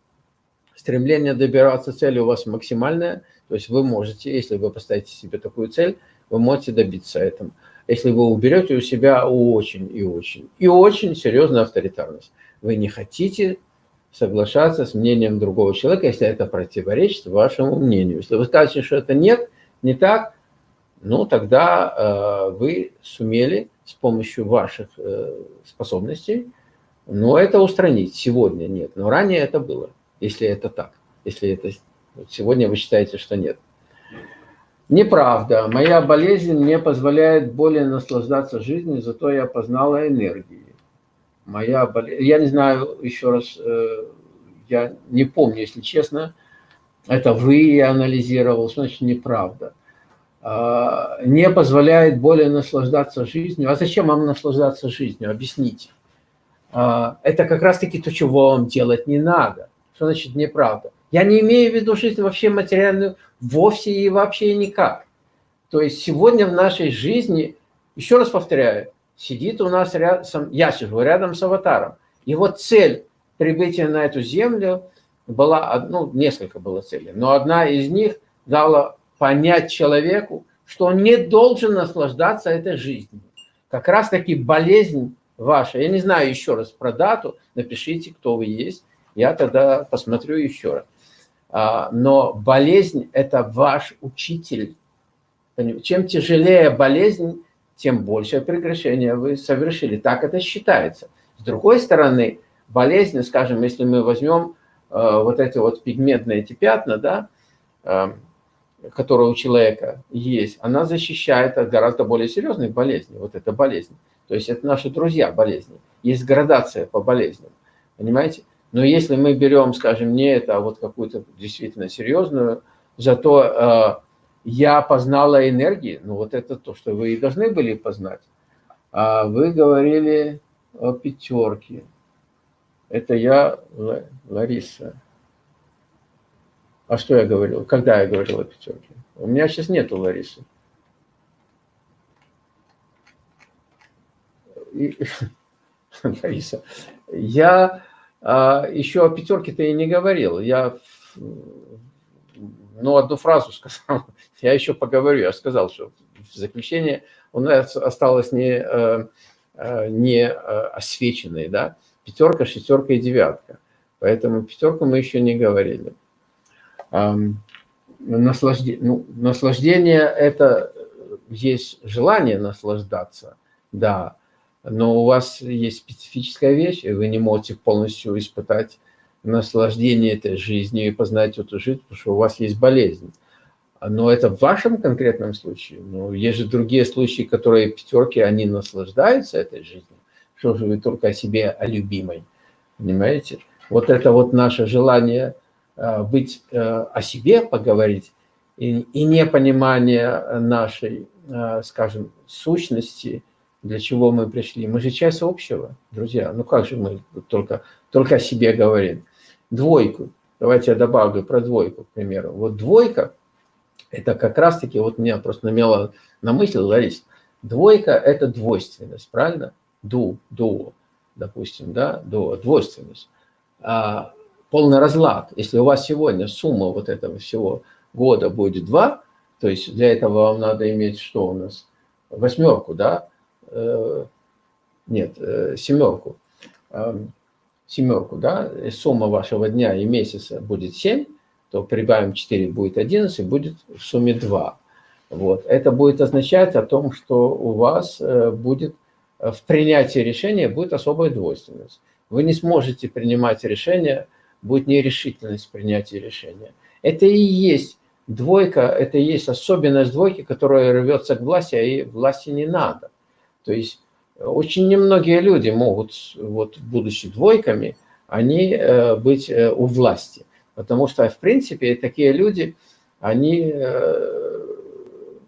Стремление добираться цели у вас максимальное, то есть вы можете, если вы поставите себе такую цель, вы можете добиться этого если вы уберете у себя очень и очень, и очень серьезную авторитарность. Вы не хотите соглашаться с мнением другого человека, если это противоречит вашему мнению. Если вы скажете, что это нет, не так, ну тогда э, вы сумели с помощью ваших э, способностей, но это устранить. Сегодня нет, но ранее это было, если это так. Если это сегодня вы считаете, что нет. Неправда. Моя болезнь не позволяет более наслаждаться жизнью, зато я познала энергии. Моя болезнь... Я не знаю, еще раз, э, я не помню, если честно, это вы анализировал, значит неправда. А, не позволяет более наслаждаться жизнью. А зачем вам наслаждаться жизнью? Объясните. А, это как раз-таки то, чего вам делать не надо. Что значит неправда? Я не имею в виду жизнь вообще материальную, вовсе и вообще никак. То есть сегодня в нашей жизни, еще раз повторяю, сидит у нас рядом, я сижу рядом с аватаром. Его цель прибытия на эту землю была, ну, несколько было целей, но одна из них дала понять человеку, что он не должен наслаждаться этой жизнью. Как раз таки болезнь ваша, я не знаю еще раз про дату, напишите, кто вы есть, я тогда посмотрю еще раз. А, но болезнь – это ваш учитель. Чем тяжелее болезнь, тем большее прекращение вы совершили. Так это считается. С другой стороны, болезнь, скажем, если мы возьмем э, вот эти вот пигментные эти пятна, да, э, которые у человека есть, она защищает от гораздо более серьезных болезней. Вот эта болезнь. То есть это наши друзья болезни. Есть градация по болезням. Понимаете? Но если мы берем, скажем, не это, а вот какую-то действительно серьезную, зато э, я познала энергии, ну вот это то, что вы и должны были познать. А вы говорили о пятерке. Это я, Лариса. А что я говорил? Когда я говорил о пятерке? У меня сейчас нету Ларисы. И, Лариса, я а, еще о пятерке-то и не говорил. Я ну, одну фразу сказал. Я еще поговорю. Я сказал, что в заключение у нас осталось не, э, э, не э, освеченные, да, пятерка, шестерка и девятка. Поэтому пятерку мы еще не говорили. Наслаждение, ну, наслаждение – это есть желание наслаждаться, да, но у вас есть специфическая вещь, и вы не можете полностью испытать наслаждение этой жизнью и познать эту жизнь, потому что у вас есть болезнь. Но это в вашем конкретном случае. Но есть же другие случаи, которые пятерки, они наслаждаются этой жизнью. Что же вы только о себе, о любимой. Понимаете? Вот это вот наше желание э, быть э, о себе, поговорить, и, и непонимание нашей, э, скажем, сущности – для чего мы пришли. Мы же часть общего, друзья. Ну как же мы только, только о себе говорим. Двойку. Давайте я добавлю про двойку, к примеру. Вот двойка, это как раз-таки, вот меня просто намело на мысль, Ларис, двойка – это двойственность, правильно? Ду, дуо, допустим, да, дуо, двойственность. А полный разлад. Если у вас сегодня сумма вот этого всего года будет 2, то есть для этого вам надо иметь что у нас? Восьмерку, да? Э, нет, э, семерку, семерку, да, сумма вашего дня и месяца будет 7, то прибавим 4, будет 11, будет в сумме 2. Вот. Это будет означать о том, что у вас э, будет в принятии решения будет особая двойственность. Вы не сможете принимать решения, будет нерешительность в принятии решения. Это и есть двойка, это и есть особенность двойки, которая рвется к власти, а ей власти не надо. То есть э, очень немногие люди могут, вот, будучи двойками, они э, быть э, у власти. Потому что, в принципе, такие люди, они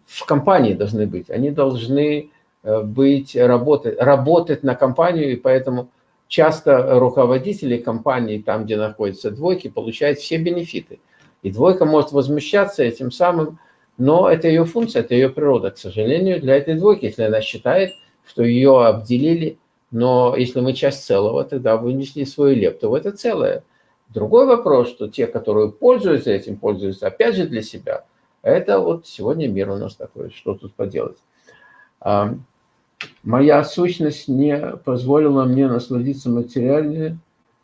в компании должны быть. Они должны быть, работать, работать на компанию, и поэтому часто руководители компании, там, где находятся двойки, получают все бенефиты. И двойка может возмущаться этим самым, но это ее функция, это ее природа. К сожалению, для этой двойки, если она считает, что ее обделили, но если мы часть целого, тогда вынесли свою лепту в это целое. Другой вопрос, что те, которые пользуются этим, пользуются опять же для себя. Это вот сегодня мир у нас такой, что тут поделать. Моя сущность не позволила мне насладиться материальной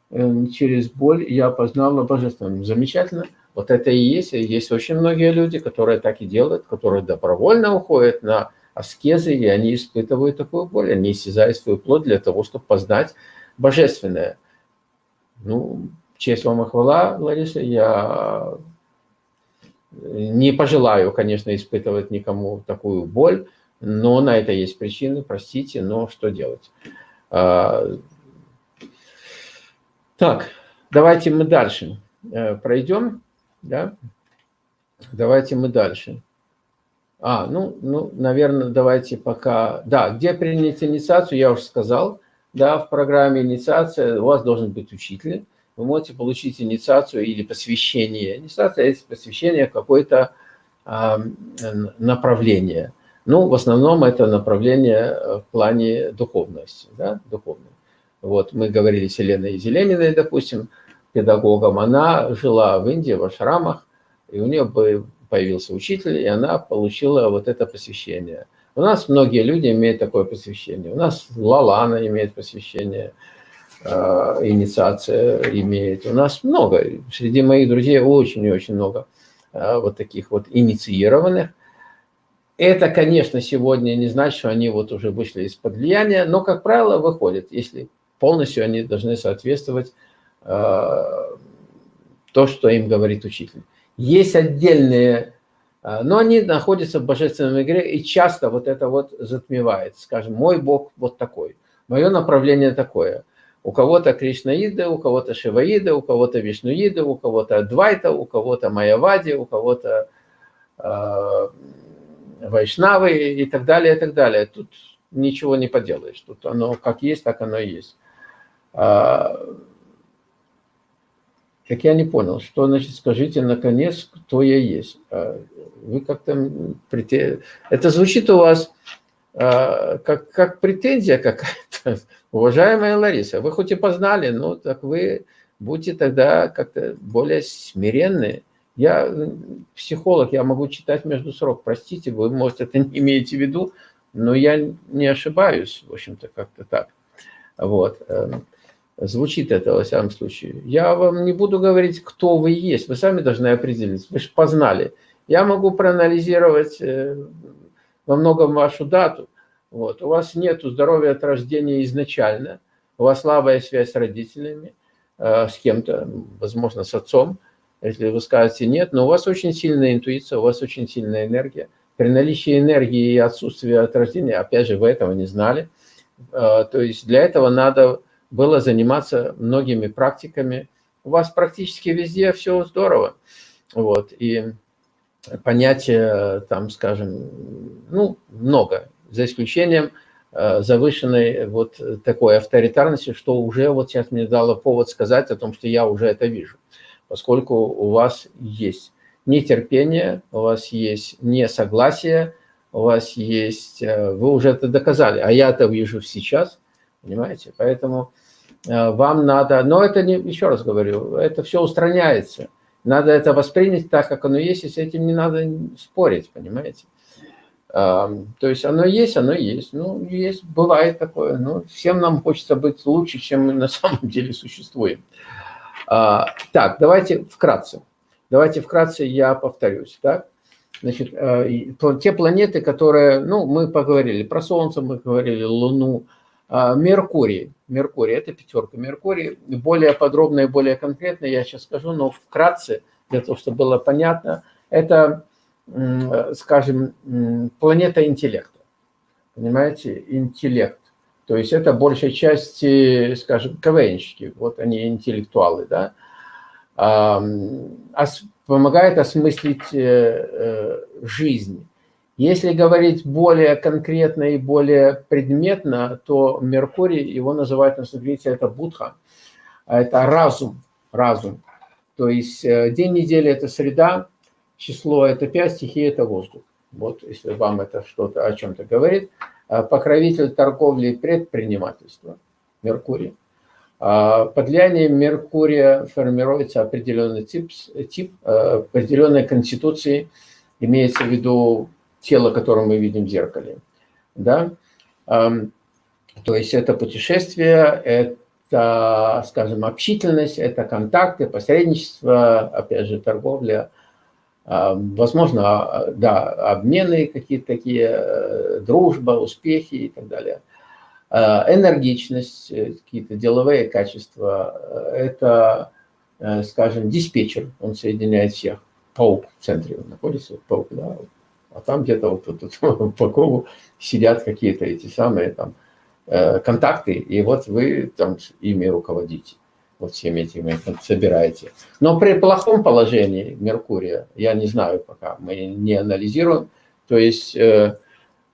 э, через боль, я познала божественным. Замечательно. Вот это и есть. Есть очень многие люди, которые так и делают, которые добровольно уходят на аскезы, и они испытывают такую боль, они истязают свою плоть для того, чтобы познать божественное. Ну, честь вам и хвала, Лариса, я не пожелаю, конечно, испытывать никому такую боль, но на это есть причины, простите, но что делать? А, так, давайте мы дальше э, пройдем, да? Давайте мы дальше. А, ну, ну, наверное, давайте пока... Да, где принять инициацию, я уже сказал. Да, в программе инициация у вас должен быть учитель. вы можете получить инициацию или посвящение. Инициация – это посвящение какое-то э, направление. Ну, в основном это направление в плане духовности, да, духовной. Вот мы говорили с Еленой Зелениной, допустим, педагогом. Она жила в Индии, в ашрамах, и у нее появился учитель, и она получила вот это посвящение. У нас многие люди имеют такое посвящение. У нас Лалана имеет посвящение, э, инициация имеет. У нас много, среди моих друзей очень и очень много э, вот таких вот инициированных. Это, конечно, сегодня не значит, что они вот уже вышли из-под влияния, но, как правило, выходят, если полностью они должны соответствовать э, то, что им говорит учитель. Есть отдельные, э, но они находятся в божественном игре, и часто вот это вот затмевает. Скажем, мой Бог вот такой, мое направление такое. У кого-то Кришнаида, у кого-то Шиваида, у кого-то Вишнуида, у кого-то Адвайта, у кого-то Майявади, у кого-то э, Вайшнавы и так далее, и так далее. Тут ничего не поделаешь. Тут оно как есть, так оно и есть. Так я не понял, что значит, скажите наконец, кто я есть. А, вы как-то... Это звучит у вас а, как, как претензия какая-то. Уважаемая Лариса, вы хоть и познали, но так вы будьте тогда как-то более смиренные. Я психолог, я могу читать между срок. Простите, вы, может, это не имеете в виду, но я не ошибаюсь, в общем-то, как-то так. Вот. Звучит это, во всяком случае. Я вам не буду говорить, кто вы есть. Вы сами должны определиться. Вы же познали. Я могу проанализировать э, во многом вашу дату. Вот. У вас нет здоровья от рождения изначально. У вас слабая связь с родителями, э, с кем-то, возможно, с отцом. Если вы скажете нет, но у вас очень сильная интуиция, у вас очень сильная энергия. При наличии энергии и отсутствии от рождения, опять же, вы этого не знали. Э, то есть для этого надо было заниматься многими практиками. У вас практически везде все здорово. Вот, и понятия, там, скажем, ну, много, за исключением э, завышенной вот такой авторитарности, что уже вот сейчас мне дало повод сказать о том, что я уже это вижу, поскольку у вас есть нетерпение, у вас есть несогласие, у вас есть, э, вы уже это доказали, а я это вижу сейчас, понимаете, поэтому вам надо, но это не, еще раз говорю, это все устраняется. Надо это воспринять так, как оно есть, и с этим не надо спорить, понимаете? То есть оно есть, оно есть. Ну, есть, бывает такое. Ну, всем нам хочется быть лучше, чем мы на самом деле существуем. А, так, давайте вкратце. Давайте вкратце я повторюсь. Так? Значит, э, те планеты, которые, ну, мы поговорили про Солнце, мы говорили Луну, а, Меркурий. Меркурий, это пятерка. Меркурий, более подробно и более конкретно я сейчас скажу, но вкратце, для того, чтобы было понятно, это, скажем, планета интеллекта. Понимаете, интеллект. То есть это большей части, скажем, КВНщики, вот они интеллектуалы, да, помогает осмыслить э, э, жизнь если говорить более конкретно и более предметно, то Меркурий, его называют на санскрите, это Будха, это разум, разум. То есть э, день недели – это среда, число – это 5, стихия – это воздух. Вот, если вам это что-то о чем-то говорит. А покровитель торговли и предпринимательства – Меркурий. А под влиянием Меркурия формируется определенный тип, тип э, определенной конституции, имеется в виду тело, которое мы видим в зеркале. Да? То есть это путешествие, это, скажем, общительность, это контакты, посредничество, опять же, торговля, возможно, а, да, обмены какие-то такие, э, дружба, успехи и так далее. А, энергичность, э, какие-то деловые качества, э, это, скажем, диспетчер, он соединяет всех. Паук в центре находится, паук, да, а там где-то вот тут по кругу сидят какие-то эти самые там э, контакты, и вот вы там ими руководите, вот всеми этими собираете. Но при плохом положении Меркурия, я не знаю пока, мы не анализируем, то есть э,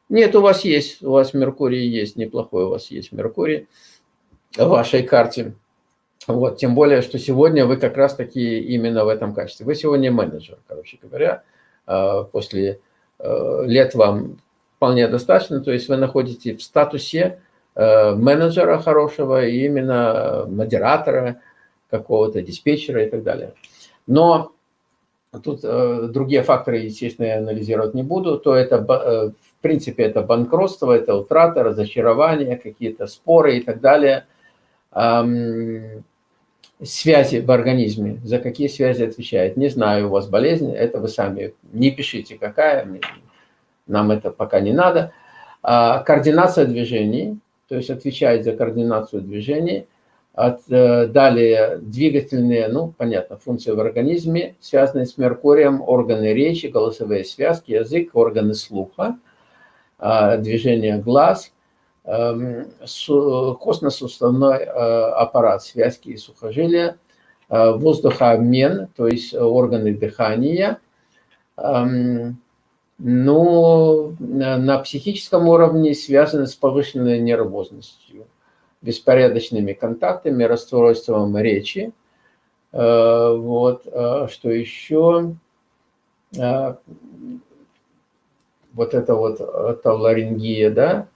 нет, у вас есть, у вас Меркурий есть, неплохой у вас есть Меркурий в вашей карте. Вот, тем более, что сегодня вы как раз-таки именно в этом качестве. Вы сегодня менеджер, короче говоря. А, после э, лет вам вполне достаточно, то есть вы находитесь в статусе э, менеджера хорошего, именно модератора какого-то, диспетчера и так далее. Но тут э, другие факторы, естественно, я анализировать не буду, то это, в принципе, это банкротство, это утрата, разочарование, какие-то споры и так далее связи в организме, за какие связи отвечает. Не знаю, у вас болезнь, это вы сами не пишите, какая, нам это пока не надо. А, координация движений, то есть отвечает за координацию движений. От, э, далее двигательные, ну, понятно, функции в организме, связанные с Меркурием, органы речи, голосовые связки, язык, органы слуха, а, движение глаз – костно-суставной э, аппарат, связки и сухожилия, э, воздухообмен, то есть органы дыхания. Эм, но на психическом уровне связаны с повышенной нервозностью, беспорядочными контактами, расстройством речи. Э, вот, что еще? Вот это вот тавларингия, да,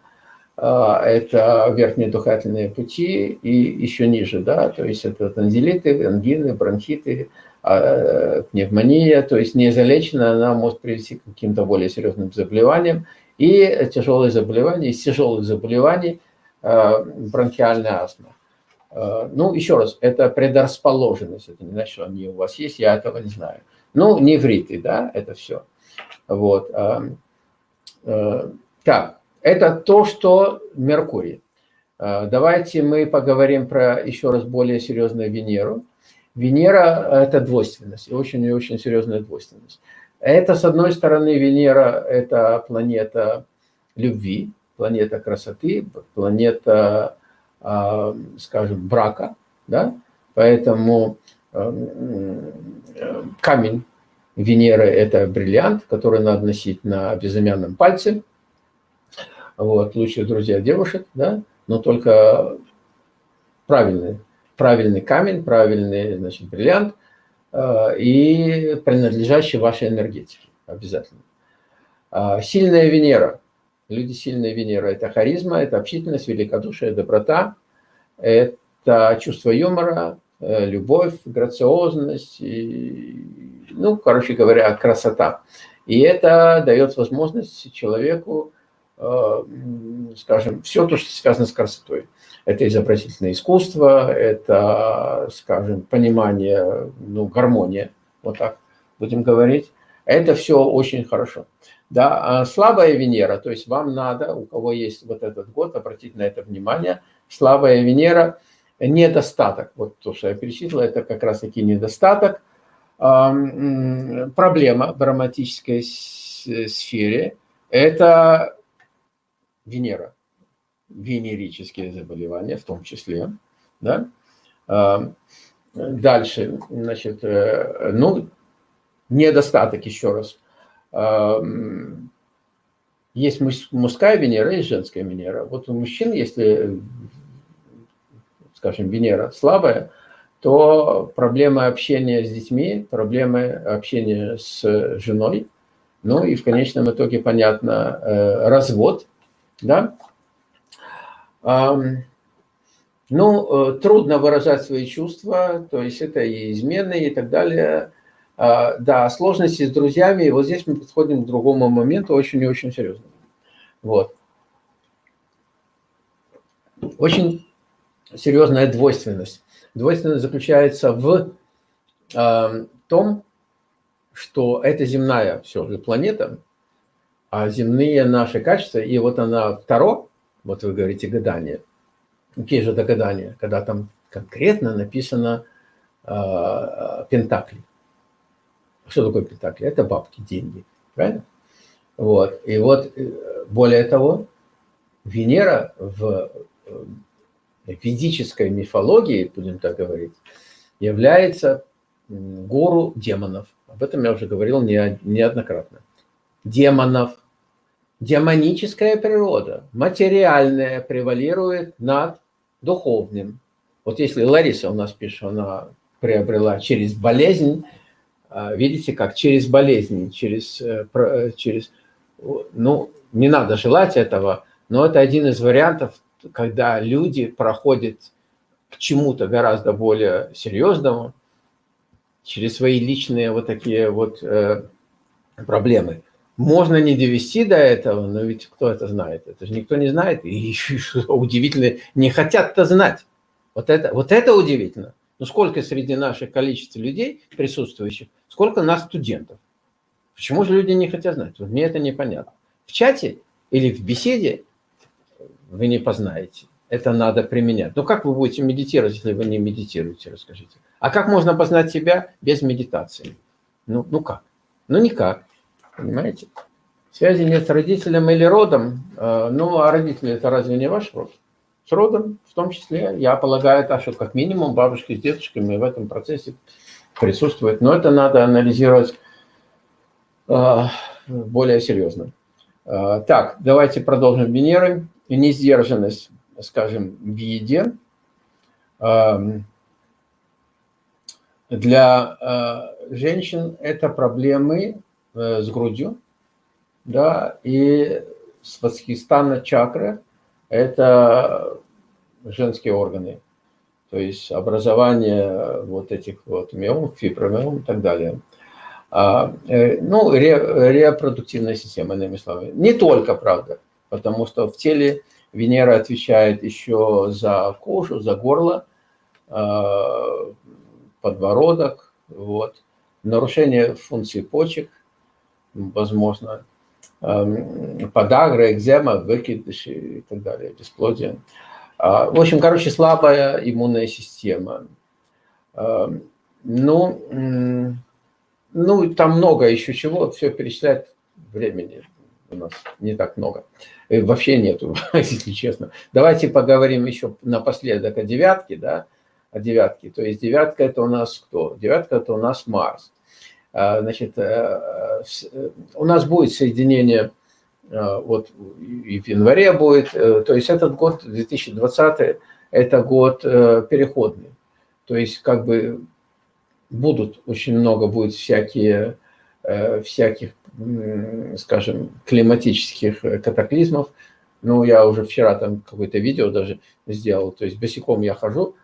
это верхние дыхательные пути и еще ниже, да, то есть это танзелиты, ангины, бронхиты, а, пневмония, то есть незалеченная она может привести к каким-то более серьезным заболеваниям. И тяжелые заболевания, из тяжелых заболеваний а, бронхиальная астма. Ну, еще раз, это предрасположенность, это не значит, что они у вас есть, я этого не знаю. Ну, невриты, да, это все. Вот. Так, это то, что Меркурий. А, давайте мы поговорим про еще раз более серьезную Венеру. Венера – это двойственность, очень и очень серьезная двойственность. Это, с одной стороны, Венера – это планета любви, планета красоты, планета, а, скажем, брака. Да? Поэтому камень Венеры – это бриллиант, который надо носить на безымянном пальце – вот, лучшие друзья девушек, да, но только правильный, правильный камень, правильный, значит, бриллиант э, и принадлежащий вашей энергетике обязательно. Э, сильная Венера. Люди сильная Венера – это харизма, это общительность, великодушие, доброта, это чувство юмора, э, любовь, грациозность, и, ну, короче говоря, красота. И это дает возможность человеку скажем, все то, что связано с красотой. Это изобразительное искусство, это, скажем, понимание, ну, гармония, вот так будем говорить. Это все очень хорошо. Да, а слабая Венера, то есть вам надо, у кого есть вот этот год, обратить на это внимание. Слабая Венера – недостаток. Вот то, что я перечислил, это как раз-таки недостаток. Проблема в романтической сфере – это Венера, венерические заболевания в том числе. Да? А, дальше, значит, э, ну, недостаток еще раз. А, есть мужская Венера и женская Венера. Вот у мужчин, если, скажем, Венера слабая, то проблемы общения с детьми, проблемы общения с женой, ну и в конечном итоге, понятно, э, развод – да? Ну, э, трудно выражать свои чувства, то есть это и измены и так далее. А, да, сложности с друзьями, и вот здесь мы подходим к другому моменту, очень и очень серьезно. Вот. Очень серьезная двойственность. Двойственность заключается в том, что эта земная все же планета – а земные наши качества, и вот она второ, вот вы говорите гадание, какие же это гадания, когда там конкретно написано э, пентакли. Что такое пентакли? Это бабки, деньги, правильно? Вот, и вот, э, более того, Венера в э, ведической мифологии, будем так говорить, является гору демонов. Об этом я уже говорил неоднократно. Демонов, демоническая природа, материальная превалирует над духовным. Вот если Лариса у нас пишет, она приобрела через болезнь, а, видите, как через болезнь, через, э, э, через, ну, не надо желать этого, но это один из вариантов, когда люди проходят к чему-то гораздо более серьезному через свои личные вот такие вот э, проблемы. Можно не довести до этого, но ведь кто это знает? Это же никто не знает. И что удивительно, не хотят-то знать. Вот это, вот это удивительно. Ну сколько среди наших количества людей присутствующих, сколько нас студентов? Почему же люди не хотят знать? Вот мне это непонятно. В чате или в беседе вы не познаете. Это надо применять. Ну как вы будете медитировать, если вы не медитируете, расскажите. А как можно познать себя без медитации? Ну, ну как? Ну никак. Понимаете? Связи нет с родителем или родом. Э, ну, а родители это разве не ваш род? С родом в том числе. Я полагаю, так что как минимум бабушки с дедушками в этом процессе присутствуют. Но это надо анализировать э, более серьезно. Э, так, давайте продолжим Венеры. Несдержанность, скажем, в еде. Эм, для женщин это проблемы Э, с грудью, да, и свастхистана чакра – это женские органы, то есть образование вот этих вот миом, фибромиом и так далее. А, э, ну, ре, репродуктивная система, иными словами. Не только, правда, потому что в теле Венера отвечает еще за кожу, за горло, а, подбородок, вот. нарушение функции почек – возможно, эм, подагра, экзема, выкидыши и так далее, бесплодие. А, в общем, короче, слабая иммунная система. Эм, ну, ну, там много еще чего, все перечислять времени у нас не так много. И вообще нету, если честно. Давайте поговорим еще напоследок о девятке, да, о девятке. То есть девятка это у нас кто? Девятка это у нас Марс. А, значит, э, э, у нас будет соединение, э, вот и в январе будет, то есть этот год, 2020, это год переходный. То есть как бы будут, очень много будет всякие, всяких, скажем, климатических катаклизмов. Ну, я уже вчера там какое-то видео даже сделал, то есть босиком я хожу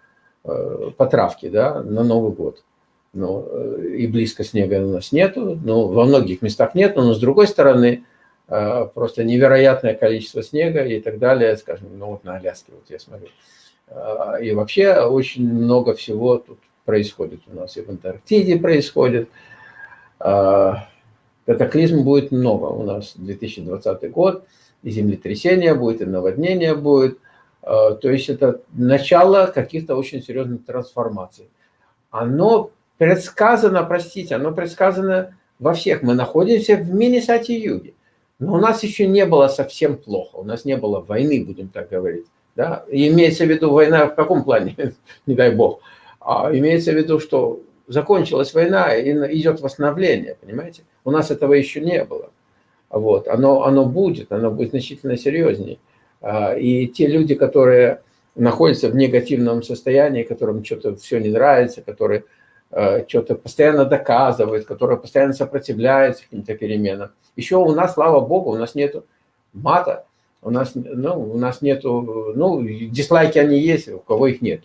по травке, да, на Новый год ну, и близко снега у нас нету, ну, во многих местах нет, но с другой стороны, э, просто невероятное количество снега и так далее, скажем, ну, вот на Аляске, вот я смотрю. Э, и вообще очень много всего тут происходит у нас, и в Антарктиде происходит. Э, катаклизм будет много у нас 2020 год, и землетрясение будет, и наводнение будет. То есть это начало каких-то очень серьезных трансформаций. Оно предсказано, простите, оно предсказано во всех. Мы находимся в мини-сати-юге. Но у нас еще не было совсем плохо. У нас не было войны, будем так говорить. Да? Имеется в виду война в каком плане, не дай бог. А имеется в виду, что закончилась война и идет восстановление, понимаете? У нас этого еще не было. Вот. Оно, оно будет, оно будет значительно серьезнее. А, и те люди, которые находятся в негативном состоянии, которым что-то все не нравится, которые что-то постоянно доказывает, которая постоянно сопротивляется каким-то переменам. Еще у нас, слава богу, у нас нет мата, у нас, ну, у нас нету, ну, дизлайки они есть, у кого их нет.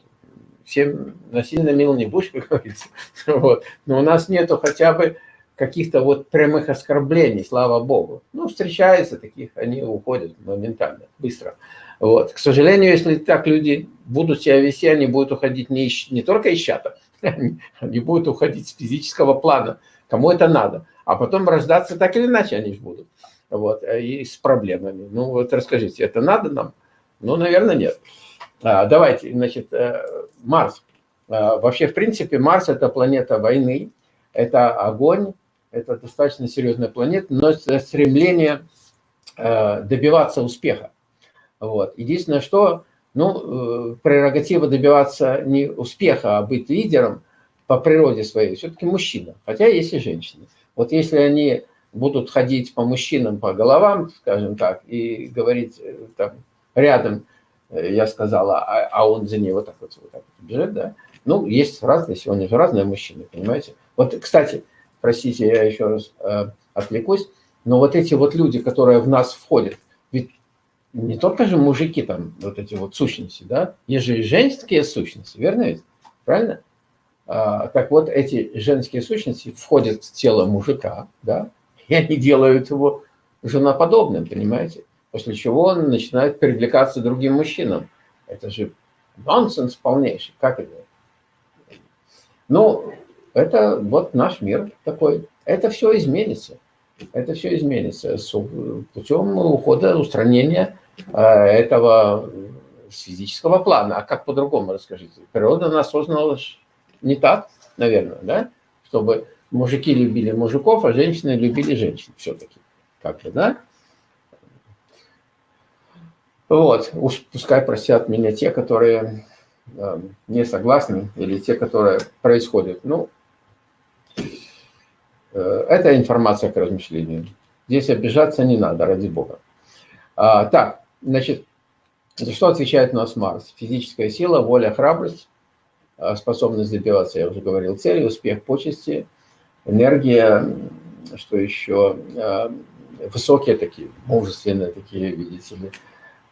Всем насильно мил не будешь, как говорится. Вот. Но у нас нету хотя бы каких-то вот прямых оскорблений, слава богу. Ну, встречаются таких, они уходят моментально, быстро. Вот. К сожалению, если так люди будут себя вести, они будут уходить не, не только из чата, они, они будут уходить с физического плана, кому это надо. А потом рождаться так или иначе они же будут. Вот, и с проблемами. Ну вот расскажите, это надо нам? Ну, наверное, нет. А, давайте, значит, э, Марс. А, вообще, в принципе, Марс – это планета войны, это огонь, это достаточно серьезная планета, но стремление э, добиваться успеха. Вот. Единственное, что ну, э, прерогатива добиваться не успеха, а быть лидером по природе своей, все-таки мужчина, хотя есть и женщины. Вот если они будут ходить по мужчинам, по головам, скажем так, и говорить э, там рядом, я сказала, а, а он за ней вот так вот, вот так вот бежит, да. Ну, есть разные, сегодня же разные мужчины, понимаете. Вот, кстати, простите, я еще раз э, отвлекусь, но вот эти вот люди, которые в нас входят, не только же мужики там, вот эти вот сущности, да, есть же и женские сущности, верно ведь? Правильно? А, так вот, эти женские сущности входят в тело мужика, да, и они делают его женоподобным, понимаете? После чего он начинает привлекаться другим мужчинам. Это же нонсенс полнейший. Как это? Ну, это вот наш мир такой. Это все изменится. Это все изменится путем ухода, устранения а, этого с физического плана. А как по-другому расскажите? Природа нас создала не так, наверное, да? Чтобы мужики любили мужиков, а женщины любили женщин все-таки. Как-то, да? Вот, пускай простят меня те, которые э, не согласны, или те, которые происходят. Ну, э, это информация к размышлению. Здесь обижаться не надо, ради бога. А, так, значит, за что отвечает у нас Марс? Физическая сила, воля, храбрость, а, способность добиваться, я уже говорил, цели, успех, почести, энергия, что еще, а, высокие такие, мужественные такие, видите ли,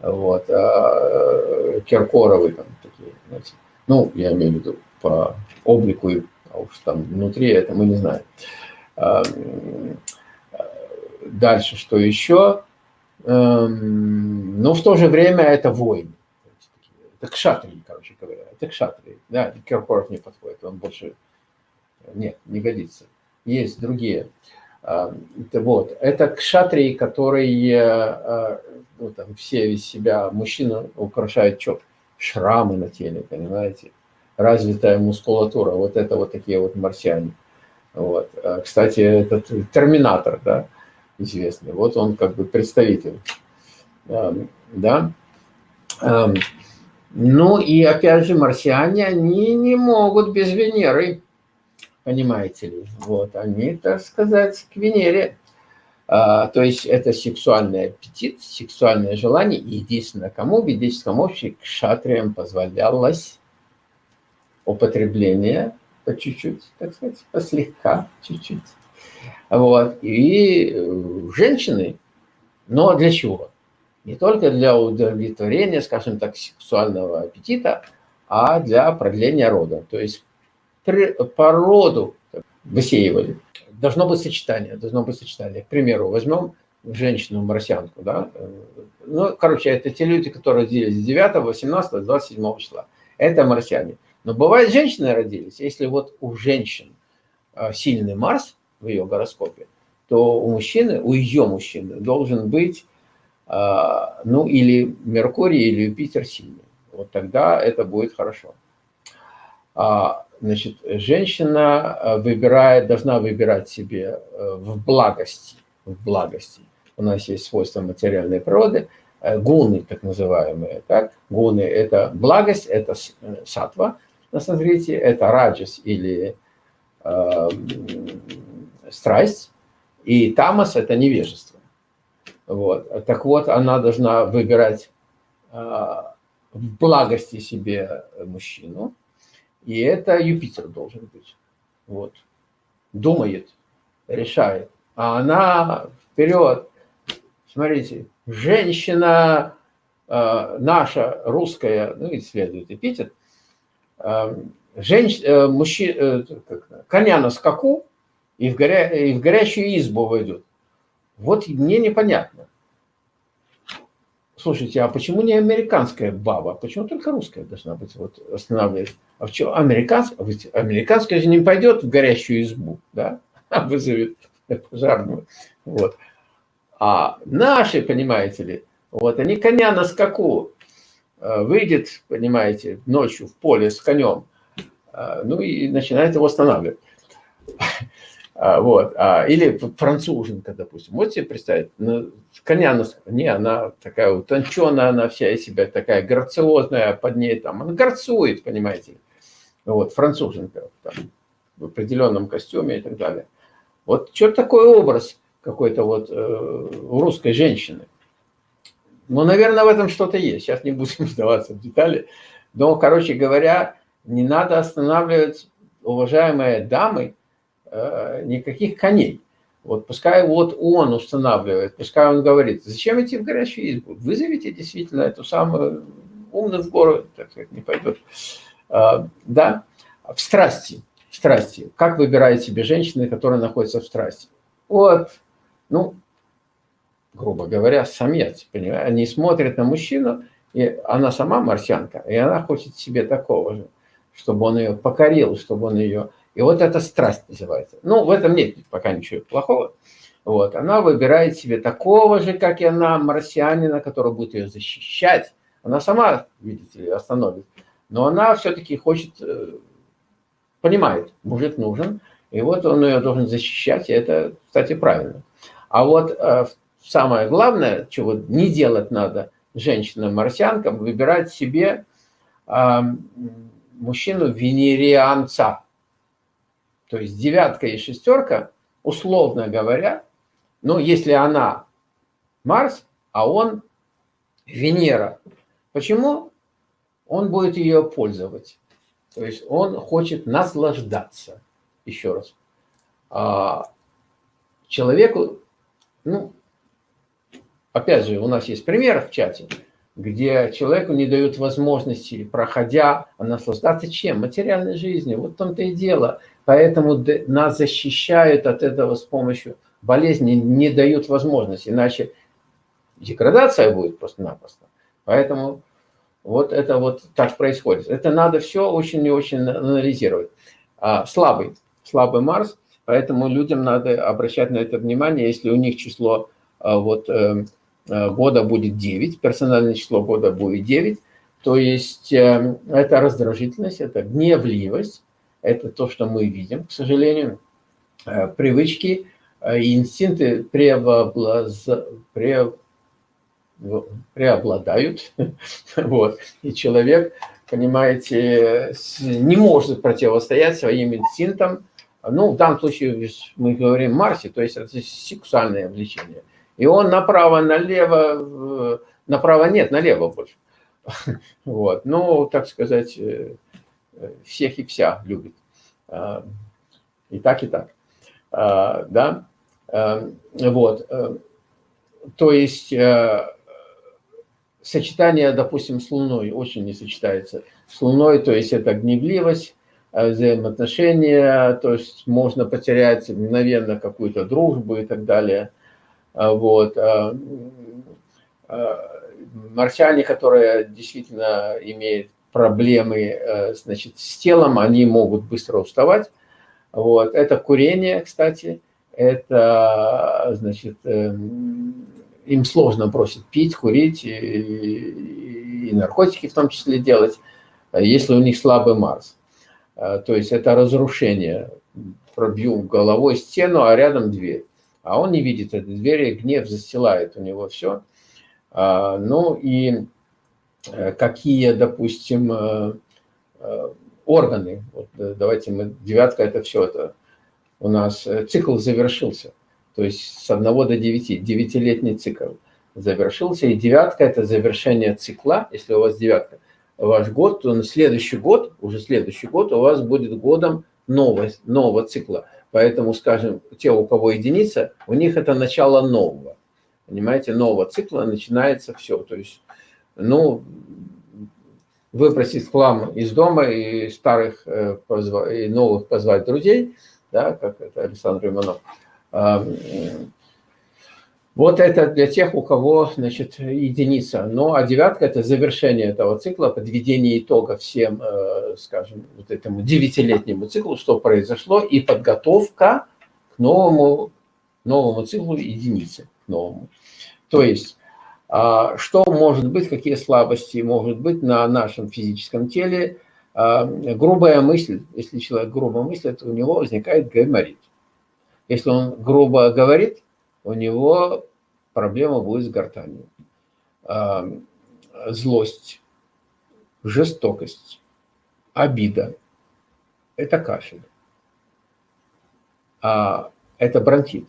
вот, а Киркоровы там такие, знаете, ну, я имею в виду по облику, а уж там внутри это мы не знаем. А, дальше, что еще? Эм, но в то же время это воины. Это кшатрии, короче говоря. Это кшатрии. Да, Киркоров не подходит, он больше... Нет, не годится. Есть другие. Это вот. Это кшатрии, которые ну, там все из себя, мужчина украшает что? Шрамы на теле, понимаете? Развитая мускулатура, вот это вот такие вот марсиане. Вот. А, кстати, этот терминатор, да, известный, вот он как бы представитель, да. Ну и опять же, марсиане, они не могут без Венеры, понимаете ли, вот, они, так сказать, к Венере а, то есть это сексуальный аппетит, сексуальное желание. И единственное, кому в ведическом обществе к шатриям позволялось употребление по чуть-чуть, так сказать, послегка, чуть-чуть. Вот. И женщины, но для чего? Не только для удовлетворения, скажем так, сексуального аппетита, а для продления рода. То есть по роду высеивали должно быть сочетание, должно быть сочетание. К примеру, возьмем женщину-марсианку, да, ну, короче, это те люди, которые родились 9, 18, 27 числа. Это марсиане. Но бывает, женщины родились, если вот у женщин а, сильный Марс в ее гороскопе, то у мужчины, у ее мужчины должен быть, а, ну, или Меркурий, или Юпитер сильный. Вот тогда это будет хорошо. А, Значит, женщина э, выбирает, должна выбирать себе э, в благости, в благости. У нас есть свойства материальной природы, э, гуны, так называемые. Так? Гуны – это благость, это сатва на санскрите, это раджас или э, страсть, и тамас – это невежество. Вот. Так вот, она должна выбирать э, в благости себе мужчину, и это Юпитер должен быть. Вот. Думает, решает. А она вперед. Смотрите, женщина э, наша, русская, ну и следует эпитет, женщ, э, мужчина, э, коня на скаку и в, горя, и в горящую избу войдет. Вот мне непонятно. Слушайте, а почему не американская баба? Почему только русская должна быть вот останавливать? А в чем американская? Американская же не пойдет в горящую избу, да? А вызовет пожарную. Вот. А наши, понимаете ли, вот они коня на скаку э, выйдет, понимаете, ночью в поле с конем, э, ну и начинает его останавливать. А, вот. А, или француженка, допустим. Можете себе представить? Коня, не, она такая утонченная, она вся из себя такая грациозная, под ней там, она горцует, понимаете. Вот, француженка там, в определенном костюме и так далее. Вот что такой образ какой-то вот э, русской женщины. Ну, наверное, в этом что-то есть. Сейчас не будем вдаваться в детали. Но, короче говоря, не надо останавливать, уважаемые дамы, э, никаких коней. Вот пускай вот он устанавливает, пускай он говорит, зачем идти в горячую избу? Вызовите действительно эту самую умную в гору, так сказать, не пойдет. А, да, в страсти, в страсти. Как выбирает себе женщины, которые находятся в страсти? Вот, ну, грубо говоря, самец, понимаете? Они смотрят на мужчину, и она сама марсианка, и она хочет себе такого же, чтобы он ее покорил, чтобы он ее и вот эта страсть называется. Ну, в этом нет пока ничего плохого. Вот. Она выбирает себе такого же, как и она, марсианина, который будет ее защищать. Она сама, видите ли, остановит. Но она все-таки хочет, э, понимает, мужик нужен, и вот он ее должен защищать, и это, кстати, правильно. А вот э, самое главное, чего не делать надо женщинам-марсианкам, выбирать себе мужчину венерианца. То есть девятка и шестерка, условно говоря, ну, если она Марс, а он Венера. Почему? Он будет ее пользовать. То есть он хочет наслаждаться. Еще раз. А человеку, ну, опять же, у нас есть пример в чате, где человеку не дают возможности, проходя, наслаждаться чем? Материальной жизнью. Вот в том-то и дело. Поэтому нас защищают от этого с помощью болезни, не дают возможности, иначе деградация будет просто-напросто. Поэтому вот это вот так происходит. Это надо все очень и очень анализировать. А, слабый, слабый Марс, поэтому людям надо обращать на это внимание, если у них число а, вот, э, э, года будет 9, персональное число года будет 9, то есть э, это раздражительность, это гневливость, это то, что мы видим, к сожалению. Э, привычки э, и инстинкты преобладают, вот. и человек, понимаете, не может противостоять своим инстинктам. Ну, в данном случае мы говорим Марсе, то есть это сексуальное влечение. И он направо-налево, направо нет, налево больше. Вот. Ну, так сказать, э, всех и вся любит. А, и так, и так. А, да? А, вот. Э, то есть э, сочетание, допустим, с Луной очень не сочетается. С Луной, то есть это гневливость, э, взаимоотношения, то есть можно потерять мгновенно какую-то дружбу и так далее. Вот. Марсиане, которые действительно имеют проблемы э, значит, с телом, они могут быстро уставать. Вот. Это курение, кстати, это, значит, эм, им сложно бросить пить, курить и, и наркотики в том числе делать, если у них слабый Марс. Э, то есть это разрушение. Пробью головой стену, а рядом дверь. А он не видит этой двери, гнев застилает у него все. А, ну и Э, какие, допустим, э, э, органы. Вот давайте мы, девятка это все, это у нас цикл завершился. То есть с 1 до 9, девятилетний цикл завершился. И девятка это завершение цикла, если у вас девятка, ваш год, то на следующий год, уже следующий год у вас будет годом нового, нового цикла. Поэтому, скажем, те, у кого единица, у них это начало нового. Понимаете, нового цикла начинается все. То есть ну, выбросить хлам из дома и старых э, и новых позвать друзей, да, как это Александр Иванов. Вот это для тех, у кого, значит, единица. Ну, а девятка – это завершение этого цикла, подведение итога всем, э, скажем, вот этому девятилетнему циклу, что произошло, и подготовка к новому, новому циклу единицы, к новому. То есть а, что может быть, какие слабости могут быть на нашем физическом теле. А, грубая мысль, если человек грубо мыслит, у него возникает гайморит. Если он грубо говорит, у него проблема будет с гортанью. А, злость, жестокость, обида – это кашель. Это бронхит,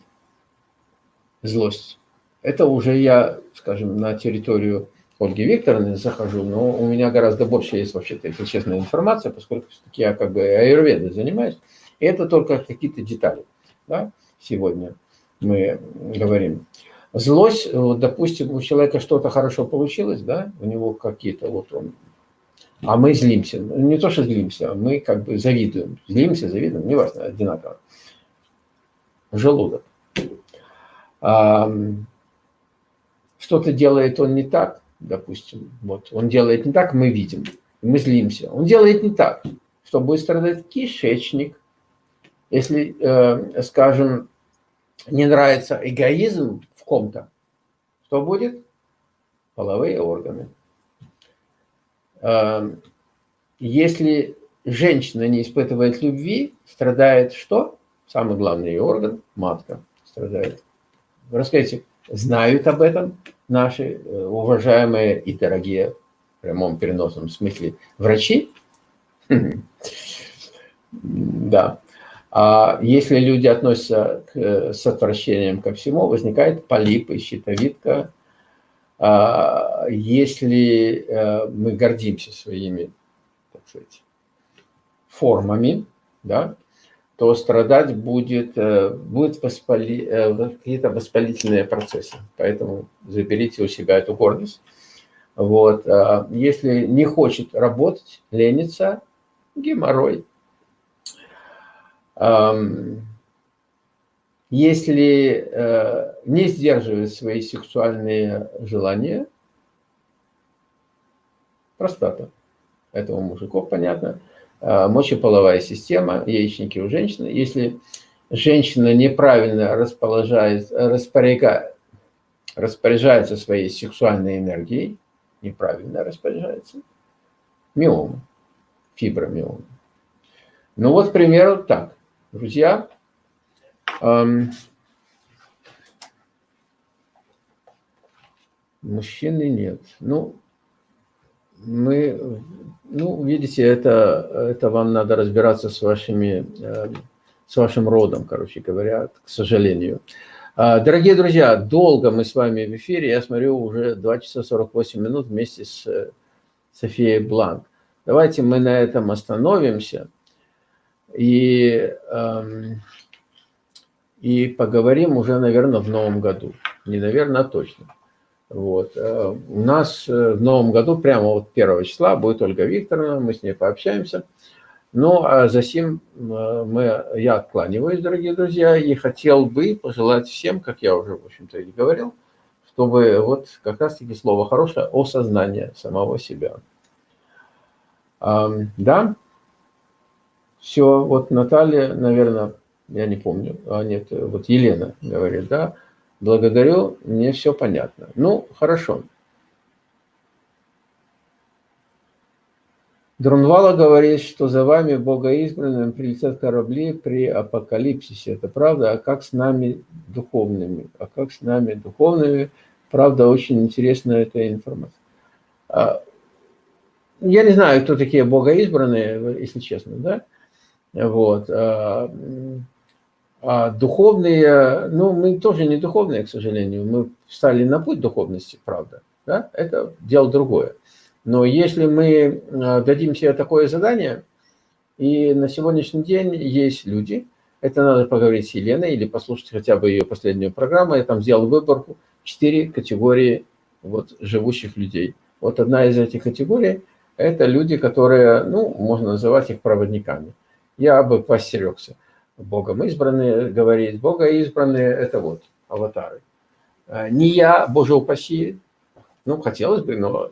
злость. Это уже я, скажем, на территорию Ольги Викторовны захожу, но у меня гораздо больше есть вообще-то, если честно, информация, поскольку я как бы аюрведой занимаюсь. И это только какие-то детали. Да? Сегодня мы говорим. Злость, вот, допустим, у человека что-то хорошо получилось, да, у него какие-то вот он, а мы злимся. Не то, что злимся, а мы как бы завидуем. Злимся, завидуем, неважно, одинаково. Желудок. Что-то делает он не так, допустим, вот он делает не так, мы видим, мы злимся. Он делает не так, что будет страдать кишечник. Если, э, скажем, не нравится эгоизм в ком-то, что будет? Половые органы. Э, если женщина не испытывает любви, страдает что? Самый главный орган – матка страдает. Расскажите, знают об этом наши э, уважаемые и дорогие, в прямом переносном смысле, врачи. Да. А если люди относятся к, э, с отвращением ко всему, возникает полипы, щитовидка. А если э, мы гордимся своими, так сказать, формами, да, то страдать будет, э, будет воспали, какие-то воспалительные процессы. Поэтому заберите у себя эту гордость. Вот. А если не хочет работать, ленится, геморрой. Если э, не сдерживает свои сексуальные желания, простата. Это у мужиков понятно. Э, мочеполовая система, яичники у женщины. Если женщина неправильно распоряжается своей сексуальной энергией, неправильно распоряжается, миома, фибромиома. Ну вот, к примеру, так, друзья, эм, мужчины нет. Ну, мы, ну, видите, это, это вам надо разбираться с вашими, э, с вашим родом, короче говоря, к сожалению. А, дорогие друзья, долго мы с вами в эфире, я смотрю, уже 2 часа 48 минут вместе с э, Софией Бланк. Давайте мы на этом остановимся и, эм, и поговорим уже, наверное, в новом году. Не наверное, а точно. Вот. Э, у нас э, в новом году, прямо вот 1 числа, будет Ольга Викторовна, мы с ней пообщаемся. Ну, а за сим э, мы, я откланиваюсь, дорогие друзья, и хотел бы пожелать всем, как я уже, в общем-то, и говорил, чтобы вот как раз-таки слово хорошее – осознание самого себя. Да, все, вот Наталья, наверное, я не помню, а нет, вот Елена говорит, да, Благодарю, мне все понятно. Ну, хорошо. Друнвала говорит, что за вами, богоизбранным, прилетят корабли при апокалипсисе. Это правда? А как с нами духовными? А как с нами духовными? Правда, очень интересная эта информация. А, я не знаю, кто такие богоизбранные, если честно, да? Вот. А, а духовные, ну, мы тоже не духовные, к сожалению. Мы встали на путь духовности, правда. Да? Это дело другое. Но если мы а, дадим себе такое задание, и на сегодняшний день есть люди, это надо поговорить с Еленой или послушать хотя бы ее последнюю программу, я там сделал выборку, четыре категории вот, живущих людей. Вот одна из этих категорий – это люди, которые, ну, можно называть их проводниками. Я бы постерегся. Богом избранные, говорит, Бога избранные – это вот аватары. А, не я, Боже упаси, ну, хотелось бы, но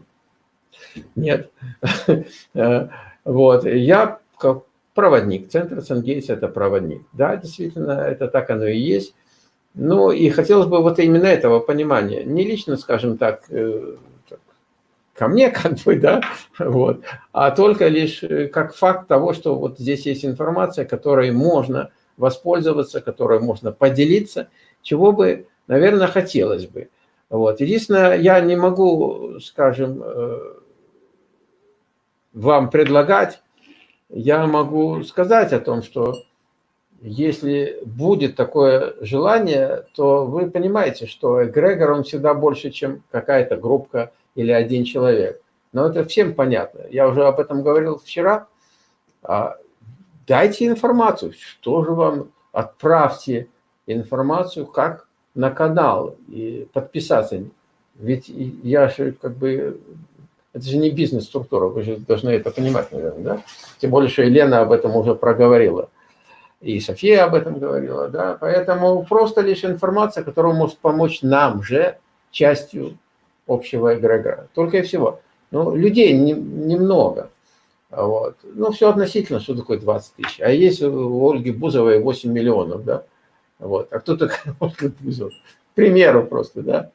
нет. А, вот, я как проводник, центр Сангейс – это проводник. Да, действительно, это так оно и есть. Ну, и хотелось бы вот именно этого понимания. Не лично, скажем так, э, ко мне, как бы, да, вот, а только лишь э, как факт того, что вот здесь есть информация, которой можно воспользоваться, которой можно поделиться, чего бы, наверное, хотелось бы. Вот. Единственное, я не могу, скажем, э, вам предлагать, я могу сказать о том, что если будет такое желание, то вы понимаете, что эгрегор, он всегда больше, чем какая-то группа или один человек. Но это всем понятно. Я уже об этом говорил вчера. А, дайте информацию, что же вам, отправьте информацию, как на канал и подписаться. Ведь я же как бы, это же не бизнес-структура, вы же должны это понимать, наверное, да? Тем более, что Елена об этом уже проговорила. И София об этом говорила, да? Поэтому просто лишь информация, которая может помочь нам же частью общего эгрегора. Только и всего. Ну, людей немного. Вот. Ну, все относительно, что такое 20 тысяч. А есть у Ольги Бузовой 8 миллионов, да? Вот. А кто такая Ольга Бузова? К примеру просто, да?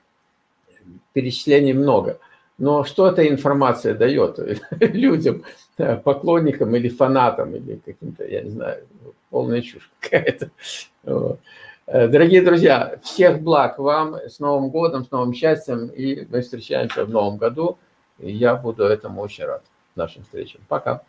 Перечислений много. Но что эта информация дает людям, поклонникам или фанатам, или каким-то, я не знаю, полная чушь какая-то. Вот. Э, дорогие друзья, всех благ вам, с Новым годом, с новым счастьем, и мы встречаемся в новом году. Я буду этому очень рад, нашим встречам. Пока.